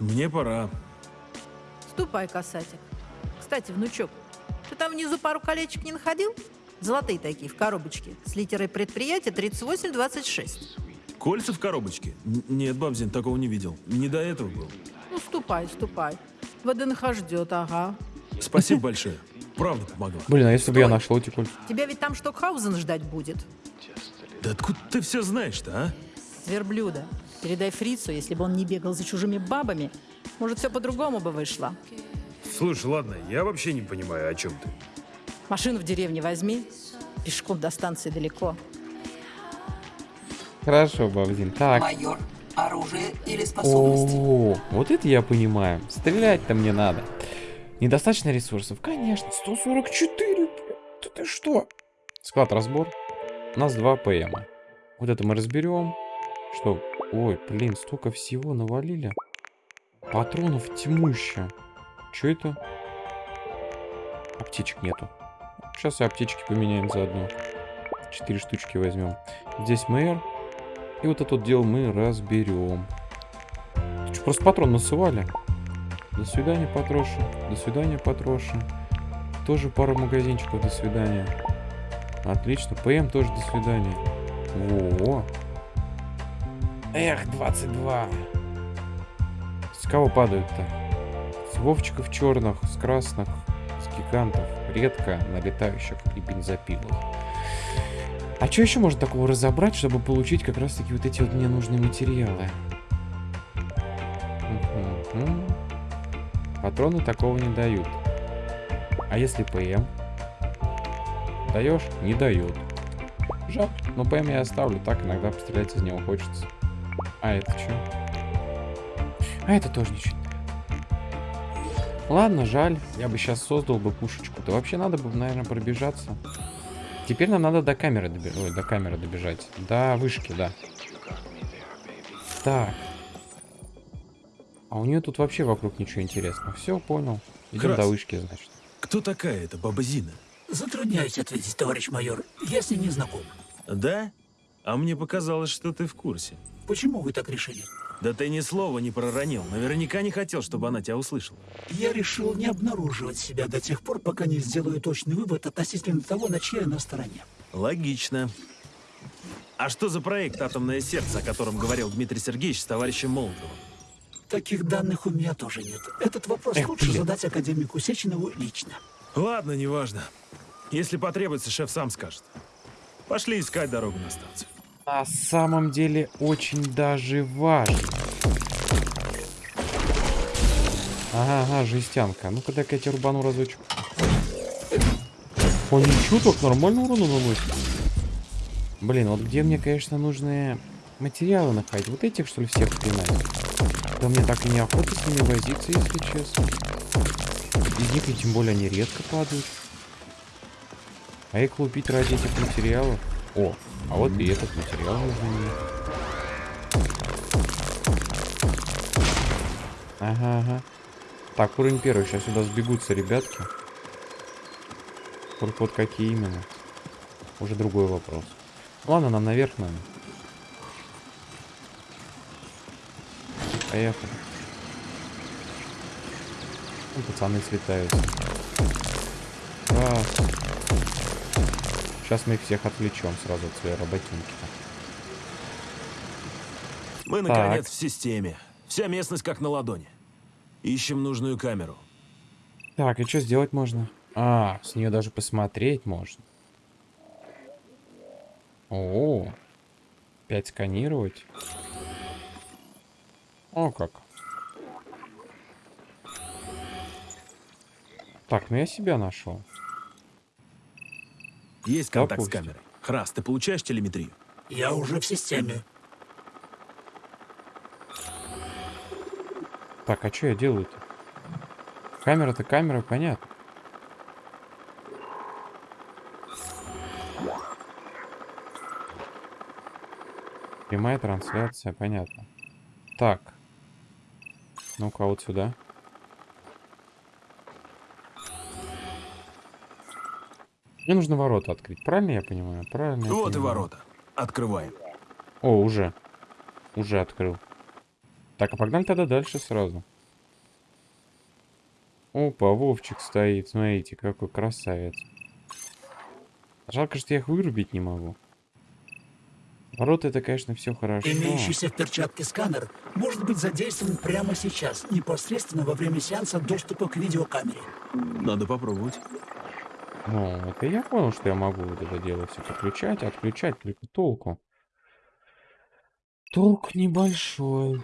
мне пора. Ступай, касатик. Кстати, внучок, ты там внизу пару колечек не находил? Золотые такие, в коробочке, с литерой предприятия 3826. Кольца в коробочке? Н- Нет, Бабзин, такого не видел. Не до этого был. Ну, ступай, ступай. ВДНХ ждет, ага. Спасибо большое. Правда помогла. Блин, а если бы я нашел эти кольца? Тебя ведь там Штокхаузен ждать будет. Да откуда ты все знаешь-то, а? Верблюда. Передай фрицу, если бы он не бегал за чужими бабами, может, все по-другому бы вышло. Слушай, ладно, я вообще не понимаю, о чем ты. Машину в деревне возьми. Пешком до станции далеко. Хорошо, Бабзин. Так. Майор, оружие или способности? О, вот это я понимаю. Стрелять-то мне надо. Недостаточно ресурсов? Конечно. 144, блядь. Да ты что? Склад разбор. У нас два ПМа. Вот это мы разберем. Что? Ой, блин, столько всего навалили. Патронов тьмуща. Что это? Аптечек нету. Сейчас и аптечки поменяем заодно. Четыре штучки возьмем. Здесь мэр. И вот это вот дело мы разберем. Ты что, просто патрон насывали? До свидания, Патроша. До свидания, Патроша. Тоже пару магазинчиков, до свидания. Отлично. ПМ тоже до свидания. Во. Эх, 22. С кого падают-то? С вовчиков черных, с красных, с гигантов. Редко на летающих и бензопилах. А что еще можно такого разобрать, чтобы получить как раз таки вот эти вот мне нужные материалы? Мгм. Патроны такого не дают. А если ПМ? Даешь? Не дают. Жалко. Но ПМ я оставлю, так иногда пострелять из него хочется. А это что? А это тоже ничего. Ладно, жаль. Я бы сейчас создал бы пушечку. Да вообще надо бы, наверное, пробежаться. Теперь нам надо до камеры, доби... Ой, до камеры добежать. До вышки, да. Так. А у нее тут вообще вокруг ничего интересного. Все, понял. Идем Крас. до вышки, значит. Кто такая эта баба Зина? Затрудняюсь ответить, товарищ майор. Я с ней не знаком. Да? А мне показалось, что ты в курсе. Почему вы так решили? Да ты ни слова не проронил. Наверняка не хотел, чтобы она тебя услышала. Я решил не обнаруживать себя до тех пор, пока не сделаю точный вывод относительно того, на чьей она стороне. Логично. А что за проект «Атомное сердце», о котором говорил Дмитрий Сергеевич с товарищем Молотовым? Таких данных у меня тоже нет. Этот вопрос Эх, лучше блин. задать академику Сеченову лично. Ладно, неважно. Если потребуется, шеф сам скажет. Пошли искать дорогу на станцию. На самом деле очень даже важно. Ага, ага, жестянка. Ну-ка дай-ка я тебе рубану разочек. О, ничего, так нормально урона наносит. Блин, вот где мне, конечно, нужны материалы находить? Вот этих, что ли, всех пинать? Да мне так и неохота с ними возиться, если честно. Из них и тем более они редко падают. А их лупить ради этих материалов? О, а вот и этот материал нужен. Ага, ага. Так, уровень первый. Сейчас сюда сбегутся ребятки. Только вот какие именно? Уже другой вопрос. Ладно, нам наверх надо. Поехали. Ну, Пацаны слетаются. Раз. Сейчас мы их всех отвлечем сразу от своей работинки. Мы, Так. наконец, в системе. Вся местность как на ладони. Ищем нужную камеру. Так, и что сделать можно? А, с нее даже посмотреть можно. О, опять сканировать. О, как. Так, ну я себя нашел. Есть контакт с Допустим. камерой. Храс, ты получаешь телеметрию? Я уже в системе. Так, а что я делаю-то? Камера-то камера, понятно. Прямая трансляция, понятно. Так. Ну-ка, вот сюда. Мне нужно ворота открыть. Правильно я понимаю? Правильно я Вот и ворота. Открываем. О, уже. Уже открыл. Так, а погнали тогда дальше сразу. Опа, Вовчик стоит. Смотрите, какой красавец. Жалко, что я их вырубить не могу. Ворота это, конечно, все хорошо. Имеющийся в перчатке сканер может быть задействован прямо сейчас, непосредственно во время сеанса доступа к видеокамере. Надо попробовать. Ну, и я понял, что я могу вот это дело все подключать, отключать, только толку. Толк небольшой.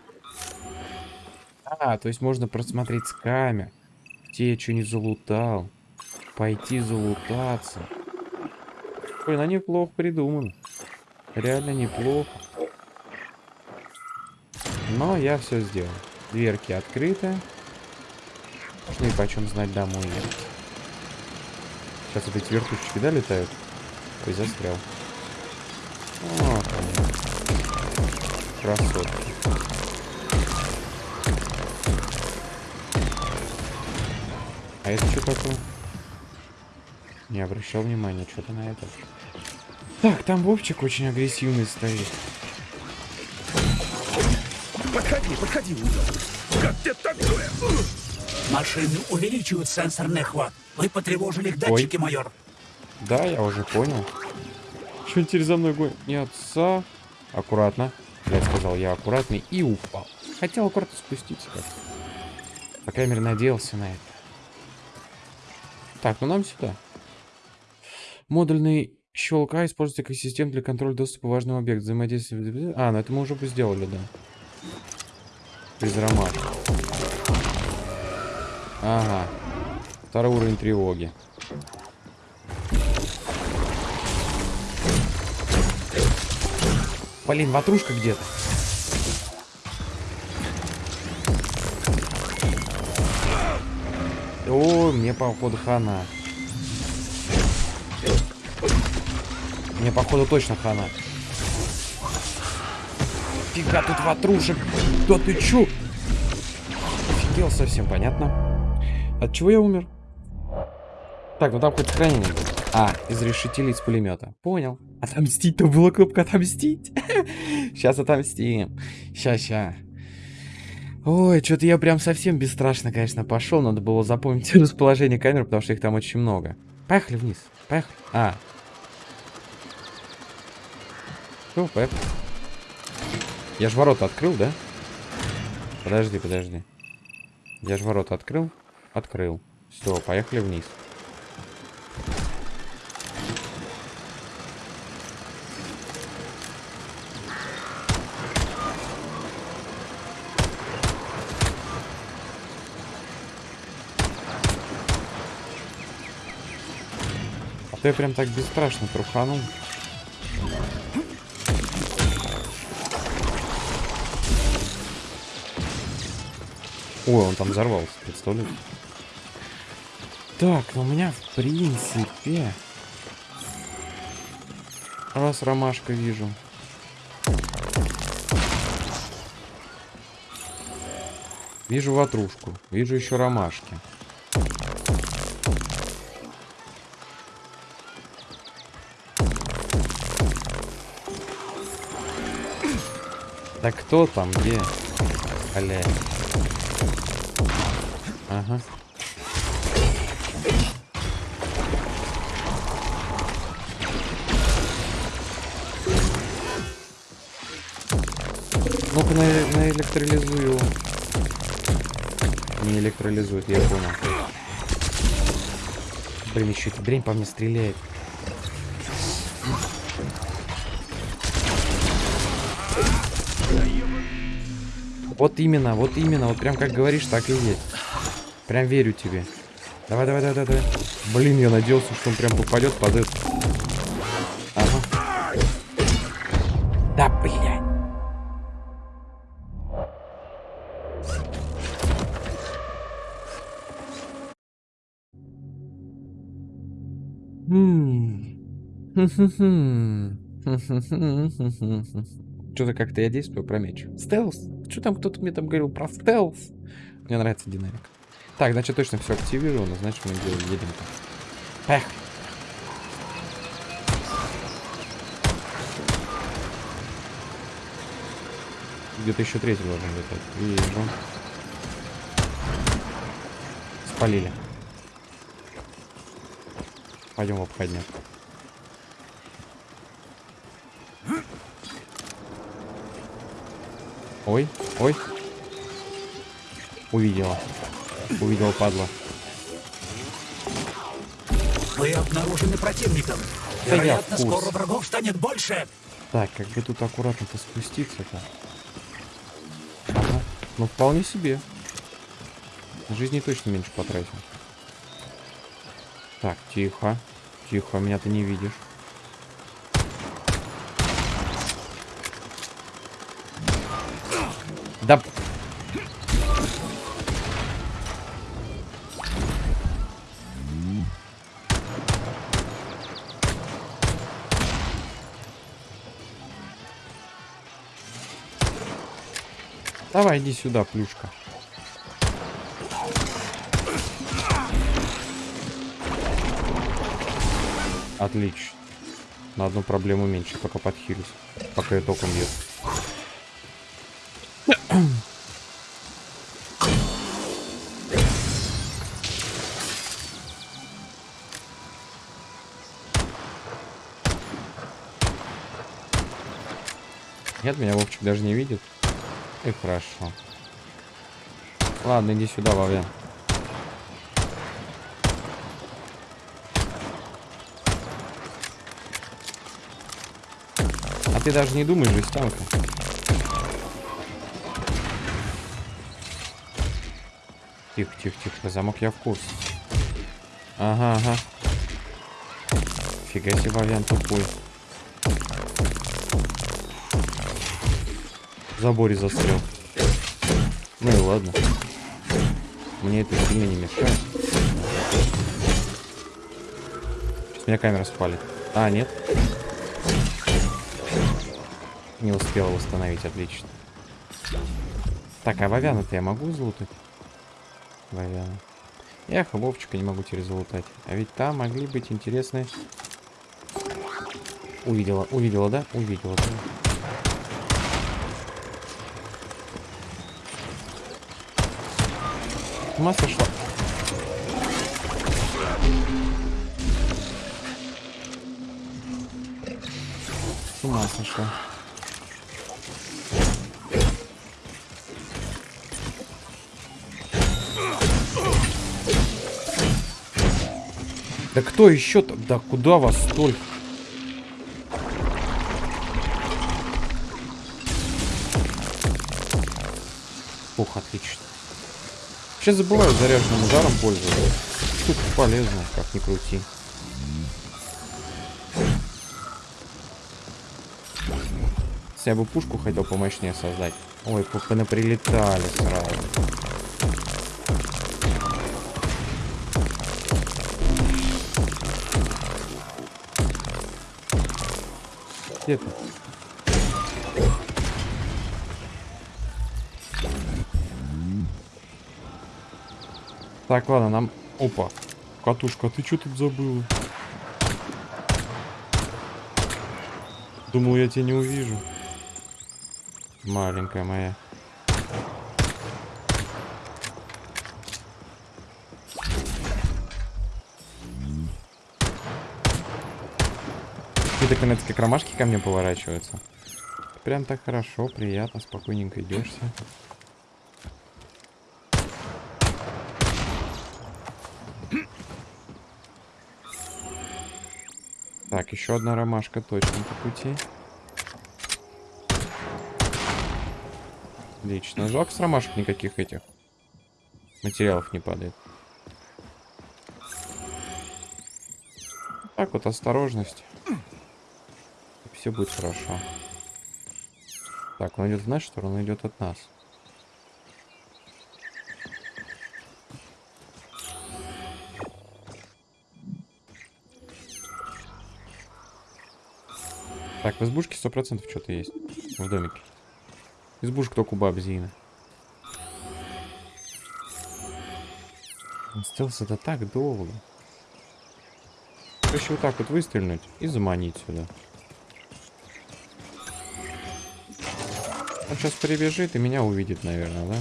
А, то есть можно просмотреть с камер, где я что не залутал, пойти залутаться. Ой, на неплохо придумано. Реально неплохо. Но я все сделал. Дверки открыты. Ну и почем знать домой ехать. Сейчас вот эти вертушечки, да, летают? Ой, застрял. Вот они. Красотки. А это что такое? Не обращал внимания, что-то на это. Так, там Вовчик очень агрессивный стоит. Подходи, подходи, Как тебе такое? Машины увеличивают сенсорный охват. Вы потревожили их датчики, майор. Да, я уже понял. Что теперь за мной гонит? Не отца. Аккуратно. Я сказал, я аккуратный и упал. Хотел аккуратно спуститься как По крайней мере, надеялся на это. Так, ну нам сюда. Модульный щелка используется как система для контроля доступа важного объекта. Взаимодействие... А, ну это мы уже бы сделали, да. Без ромашки. Ага. Второй уровень тревоги. Блин, ватрушка где-то. О, мне походу хана. Мне походу точно хана. Фига тут ватрушек. Да ты чё? Офигел совсем, понятно. От чего я умер? Так, ну там хоть сохранение будет. А, из решетилей из пулемета. Понял. Отомстить-то была кнопка отомстить. Сейчас отомстим. Ща. Ой, что-то я прям совсем бесстрашно, конечно, пошел. Надо было запомнить расположение камер, потому что их там очень много. Поехали вниз. Поехали. А. Все, поехали. Я же ворота открыл, да? Подожди, подожди. Я же ворота открыл? Открыл. Все, поехали вниз. А я прям так бесстрашно труханул. Ой, он там взорвался, представляете? Так, ну у меня в принципе... Раз ромашка вижу. Вижу ватрушку. Вижу еще ромашки. Да кто там, где? Блядь. Ага. Ну-ка, на, наэлектролизуй его. Не электролизует, я понял. Блин, еще эта дрянь по мне стреляет. Вот именно, вот именно, вот прям как говоришь, так и есть. Прям верю тебе. Давай, давай, давай, давай. Блин, я надеялся, что он прям попадет под это. Что-то как-то я действую про меч. Стелс. Что там кто-то мне там говорил про стелс? Мне нравится динамика. Так, значит точно все активировано, значит мы едем. Эх. Где-то еще третий должен летать. Вижу. Спалили. Пойдем в обходняк. Ой, ой. Увидела. Увидела, падла. Вы обнаружены противником. Да Вероятно, скоро врагов станет больше. Так, как бы тут аккуратно-то спуститься-то. Ага. Ну, вполне себе. Жизни точно меньше потратил. Так, тихо. Тихо, меня ты не видишь. Давай, иди сюда, плюшка. Отлично. На одну проблему меньше, пока подхилюсь. Пока я током бьет. Нет, меня Вовчик даже не видит. И хорошо. Ладно, иди сюда, Вовен. А ты даже не думаешь, жестянка. Тихо, тихо, тихо. Замок я в курсе. Ага, ага. Фига себе, Вовен тупой. Заборе застрял. Ну и ладно. Мне это сильно не мешает. Сейчас меня камера спалит. А, нет. Не успела восстановить, отлично. Так, а Вовяна-то я могу залутать? Вовяна. Эх, Вовчика не могу теперь залутать. А ведь там могли быть интересные... Увидела, увидела, да? Увидела, да? С ума сошла. С ума сошла. Да кто еще там? Да куда вас столько? Сейчас забываю заряженным ударом пользоваться. Тут полезно, как ни крути. Я бы пушку хотел помощнее создать. Ой, прилетали сразу. Где ты? Так, ладно, нам... Опа. Катушка, ты что тут забыла? Думал, я тебя не увижу. Маленькая моя. Какие-то канадские кромашки ко мне поворачиваются. прям так хорошо, приятно, спокойненько идешься. Так, еще одна ромашка точно по пути. Отлично. Жалко с ромашек никаких этих материалов не падает. Так вот, осторожность. Все будет хорошо. Так, он идет в нашу сторону, он идет от нас. Так, в избушке сто процентов что-то есть. В домике. Избушка только у баб Зины. Он сделался это так долго. Проще вот так вот выстрелить и заманить сюда. Он сейчас прибежит и меня увидит, наверное, да?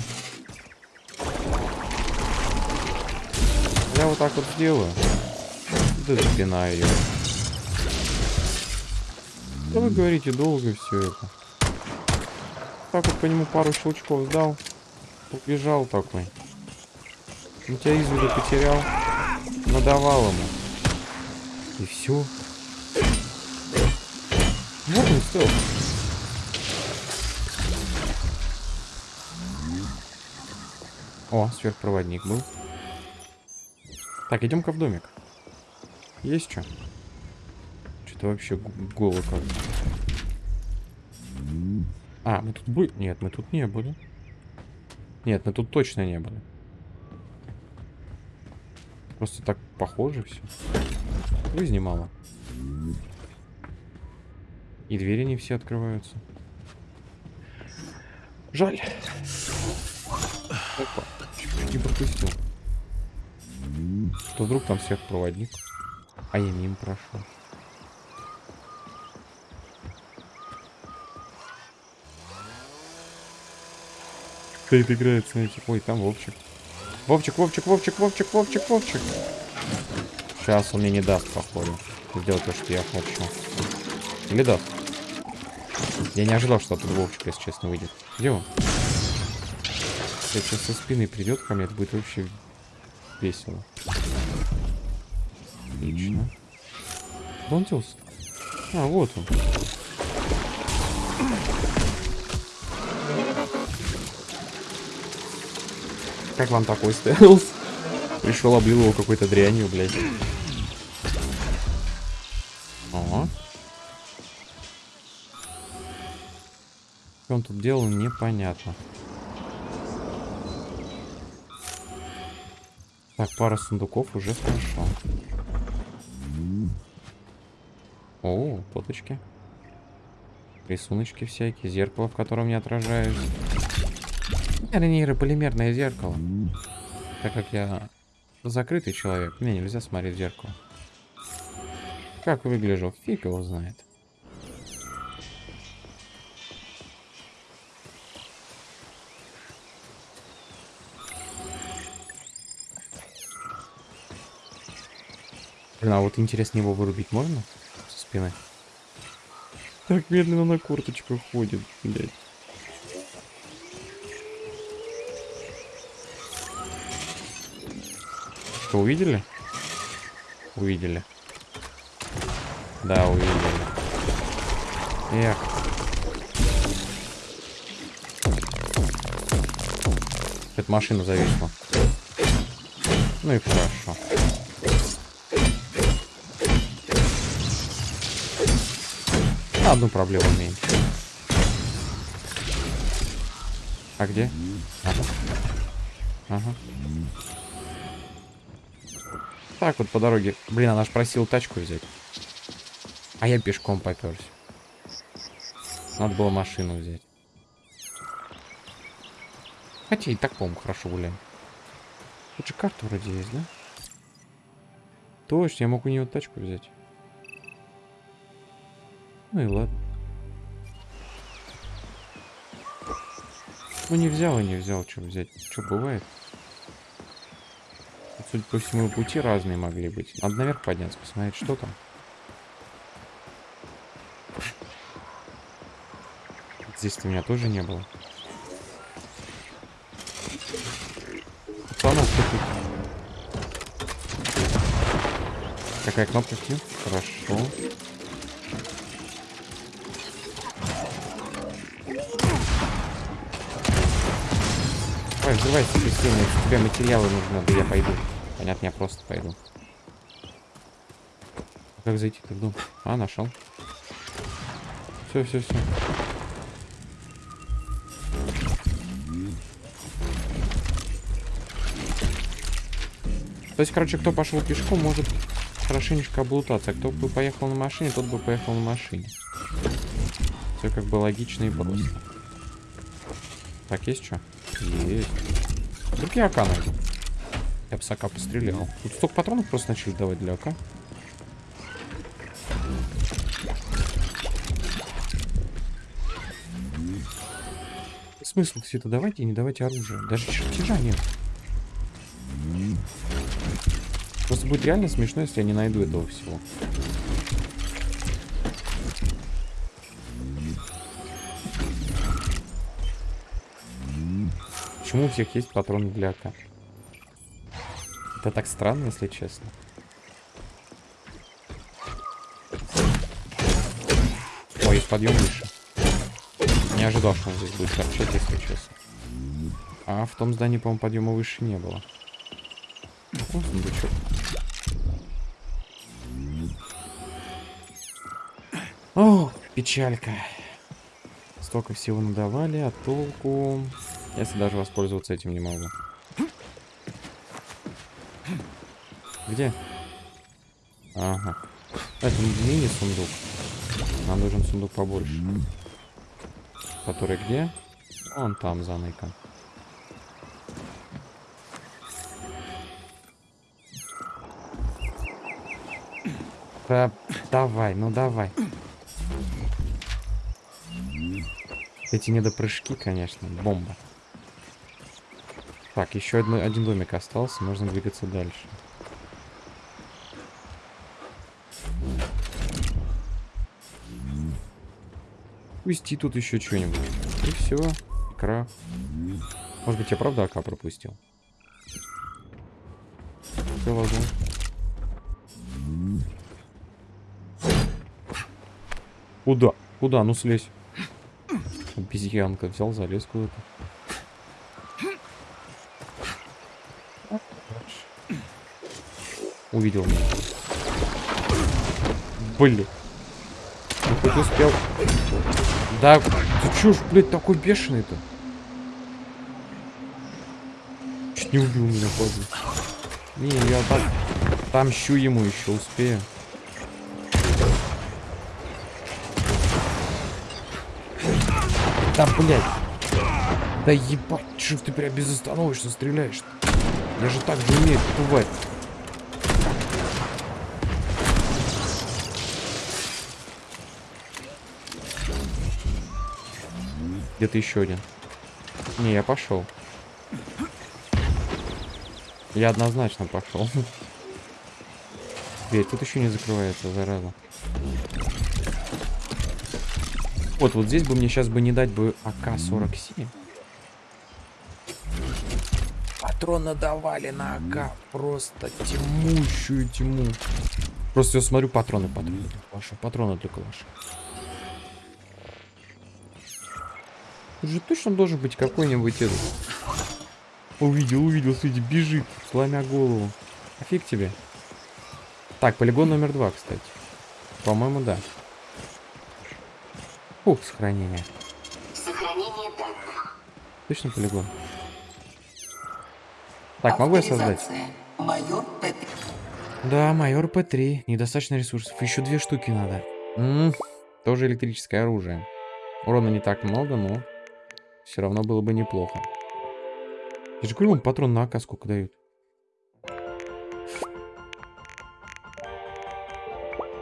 Я вот так вот сделаю. Да запинаю ее. Да вы говорите, долго все это. Так вот по нему пару щелчков сдал. Убежал такой. Он тебя из виду потерял. Надавал ему. И все. Вот он стел. О, сверхпроводник был. Так, идем-ка в домик. Есть что? Что-то вообще голо как -то. А, мы тут были? Нет, мы тут не были. Нет, мы тут точно не были. Просто так похоже все. Жизни мало. И двери не все открываются. Жаль. Опа. Не пропустил. Что вдруг там всех проводник? А я мимо прошел. Стоит играет, смотрите. Ой, там Вовчик. Вовчик, Вовчик, Вовчик, Вовчик, Вовчик, Вовчик. Сейчас он мне не даст, походу. Сделать то, что я хочу. Или даст? Я не ожидал, что оттуда Вовчик, если честно, выйдет. Где он? Сейчас со спины придет ко мне, это будет вообще весело. Отлично. Делся? А, вот он. Как вам такой стелс? Пришел, облил его какой-то дрянью, блядь. О. Что он тут делал, непонятно. Так, пара сундуков уже хорошо. О, поточки. Рисуночки всякие, зеркало, в котором не отражаюсь. Нейрополимерное зеркало. Так как я закрытый человек, мне нельзя смотреть в зеркало. Как выгляжу, фиг его знает. Блин, а вот интересно, его вырубить можно? Со спины? Так медленно на курточку ходит, блядь. Что, увидели? Увидели. Да, увидели. Эх. Эта машина зависла. Ну и хорошо. Одну проблему меньше. А где? Ага. Ага. Так вот по дороге. Блин, она ж просила тачку взять. А я пешком поперся. Надо было машину взять. Хотя и так, по-моему, хорошо гуляем. Тут же карта вроде есть, да? Точно, я мог у нее тачку взять. Ну и ладно. Ну не взял и не взял, что взять. Что бывает? Судя по всему, пути разные могли быть. Надо наверх подняться, посмотреть, что там. Здесь-то меня тоже не было. Пацанов, тут? Какая кнопка Q? Хорошо. Давай, взрывайся быстрее, мне тебе материалы нужны, да я пойду. Понятно, я просто пойду. Как зайти-то в дом? А, нашел. Все, все, все. То есть, короче, кто пошел пешком, может хорошенечко облутаться. Кто бы поехал на машине, тот бы поехал на машине. Все как бы логично и просто. Так, есть что? Есть. Вдруг я АК. Я АК пострелял. Тут столько патронов просто начали давать для АК. Смысл все это давайте и не давайте оружие. Даже чертежа нет. Просто будет реально смешно, если я не найду этого всего. Почему у всех есть патроны для АК? Это так странно, если честно. Ой, подъем выше. Не ожидал, что он здесь будет торчать, если честно. А в том здании, по-моему, подъема выше не было. Сундучок. О, печалька. Столько всего надавали, а толку... Если даже воспользоваться этим не могу. Где? Ага. Это мини-сундук. Нам нужен сундук побольше. Который где? Он там, заныкан. Да, давай, ну давай. Эти недопрыжки, конечно, бомба. Так, еще одно, один домик остался, можно двигаться дальше. Пусти тут еще что-нибудь. И все. Икра. Может быть, я правда АК пропустил? Возможно. Куда? Куда? Ну слезь. Обезьянка взял, залез куда-то. Увидел меня. Блин. Хоть успел. Да, ты чё ж, блядь, такой бешеный-то? Чуть не убил меня, падла. Не, я так... Тамщу ему еще успею. Да, блядь. Да ебать, что ты прям безостановочно стреляешь -то? Я же так же умею бывает. Где-то еще один. Не, я пошел. Я однозначно пошел. Дверь тут еще не закрывается, зараза. Вот, вот здесь бы мне сейчас бы не дать бы АК-47. Патроны давали на АК. Просто тьмущую тьму. Просто я смотрю патроны, патроны. Ваши патроны только ваши. Тут же точно должен быть какой-нибудь этот. Увидел, увидел, смотрите, бежит, сломя голову. Офиг тебе. Так, полигон номер два, кстати. По-моему, да. Ух, сохранение. Сохранение данных. Точно полигон? Так, могу я создать? Майор П3. Да, майор П3. Недостаточно ресурсов. Еще две штуки надо. М -м, тоже электрическое оружие. Урона не так много, но все равно было бы неплохо. Я же говорю, он патрон на АК сколько дают.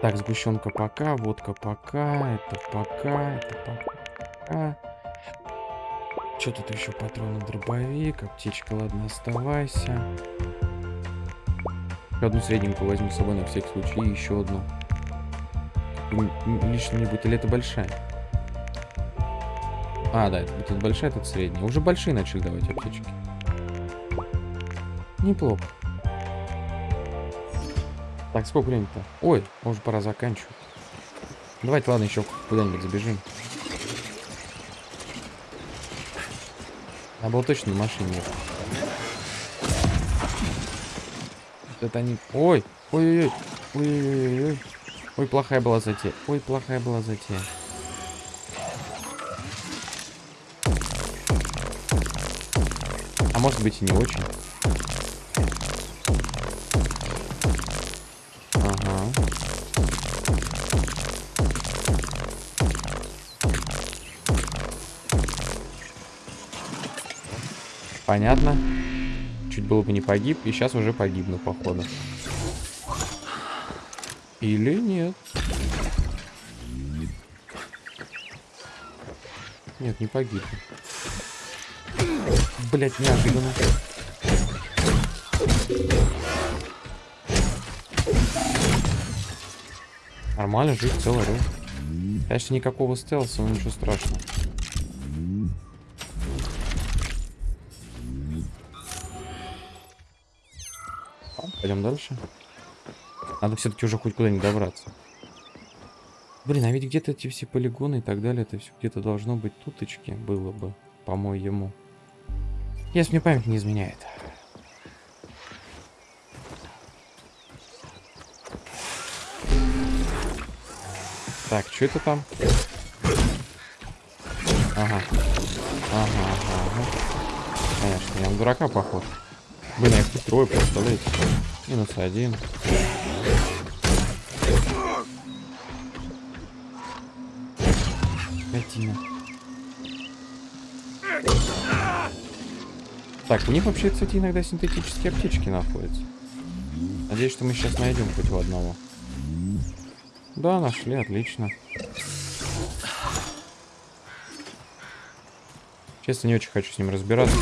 Так, сгущенка пока, водка пока, это пока, это пока. Что тут еще патроны дробовик, аптечка, ладно, оставайся. Одну средненькую возьму с собой на всякий случай, и еще одну. М- м- Лишней не будет, или это большая? А, да, тут большая, тут средняя. Уже большие начали давать аптечки. Неплохо. Так, сколько времени-то? Ой, уже пора заканчивать. Давайте, ладно, еще куда-нибудь забежим. Надо было точно на машине Это они... Ой! Ой-ой-ой! Ой-ой-ой! Ой, плохая была затея. Ой, плохая была затея. Может быть и не очень. Ага. Понятно. Чуть было бы не погиб, и сейчас уже погибну, походу. Или нет. Нет, не погиб. Блять, неожиданно. Нормально, жив целый рыл. Конечно, никакого стелса, но ничего страшного. Пойдем дальше. Надо все-таки уже хоть куда-нибудь добраться. Блин, а ведь где-то эти все полигоны и так далее, это все где-то должно быть туточки было бы, по-моему. Если мне память не изменяет. Так, что это там? Ага. Ага, ага, ага. Конечно, я на дурака похож. Блин, а их тут трое, представляете? Минус один. Так, у них вообще, кстати, иногда синтетические аптечки находятся. Надеюсь, что мы сейчас найдем хоть в одного. Да, нашли, отлично. Честно, не очень хочу с ним разбираться.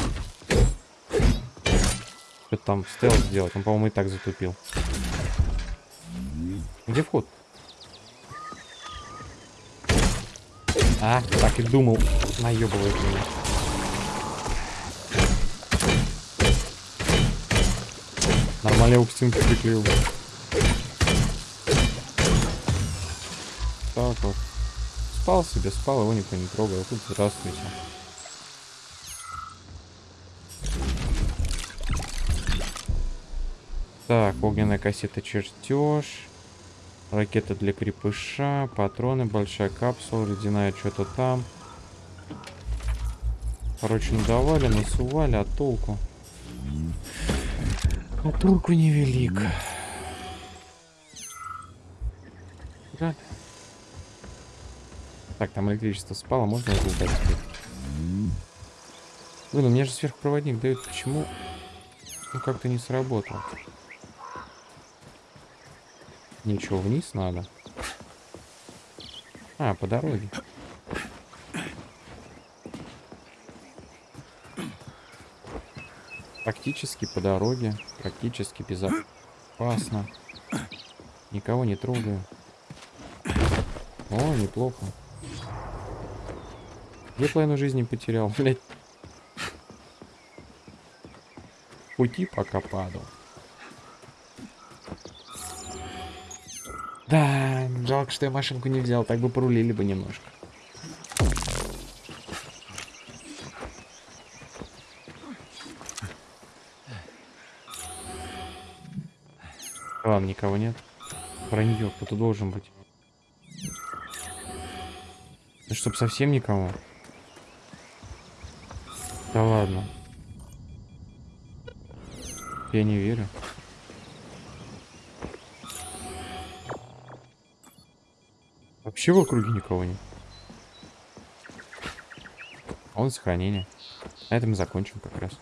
Что-то там стелс сделать. Он, по-моему, и так затупил. Где вход? А, так и думал. Наебывает меня. Нормально его к стенке приклеил. Так вот. Спал себе, спал, его никто не трогал. Тут здравствуйте. Так, огненная кассета чертеж. Ракета для крепыша, патроны, большая капсула, ледяная что-то там. Короче, надавали, насували, а толку? А толку невелик. Да. Так, там электричество спало, можно разлутать теперь? Блин, у меня же сверхпроводник дает. Почему? Ну, как-то не сработал. Ничего, вниз надо. А, по дороге. Практически по дороге. Практически безопасно. Никого не трогаю. О, неплохо. Я половину жизни потерял, блядь. Пути пока падал. Да, жалко, что я машинку не взял, так бы порулили бы немножко. Ладно, никого нет. Вранье, кто-то должен быть. Да чтоб совсем никого. Да ладно. Я не верю. Вообще в округе никого нет. А он сохранение. На этом мы закончим как раз.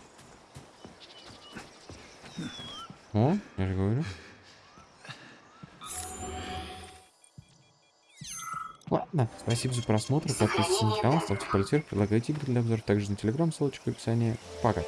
Спасибо за просмотр, подписывайтесь на канал, ставьте пальцы вверх, предлагайте игры для обзора также на телеграм, ссылочка в описании. Пока.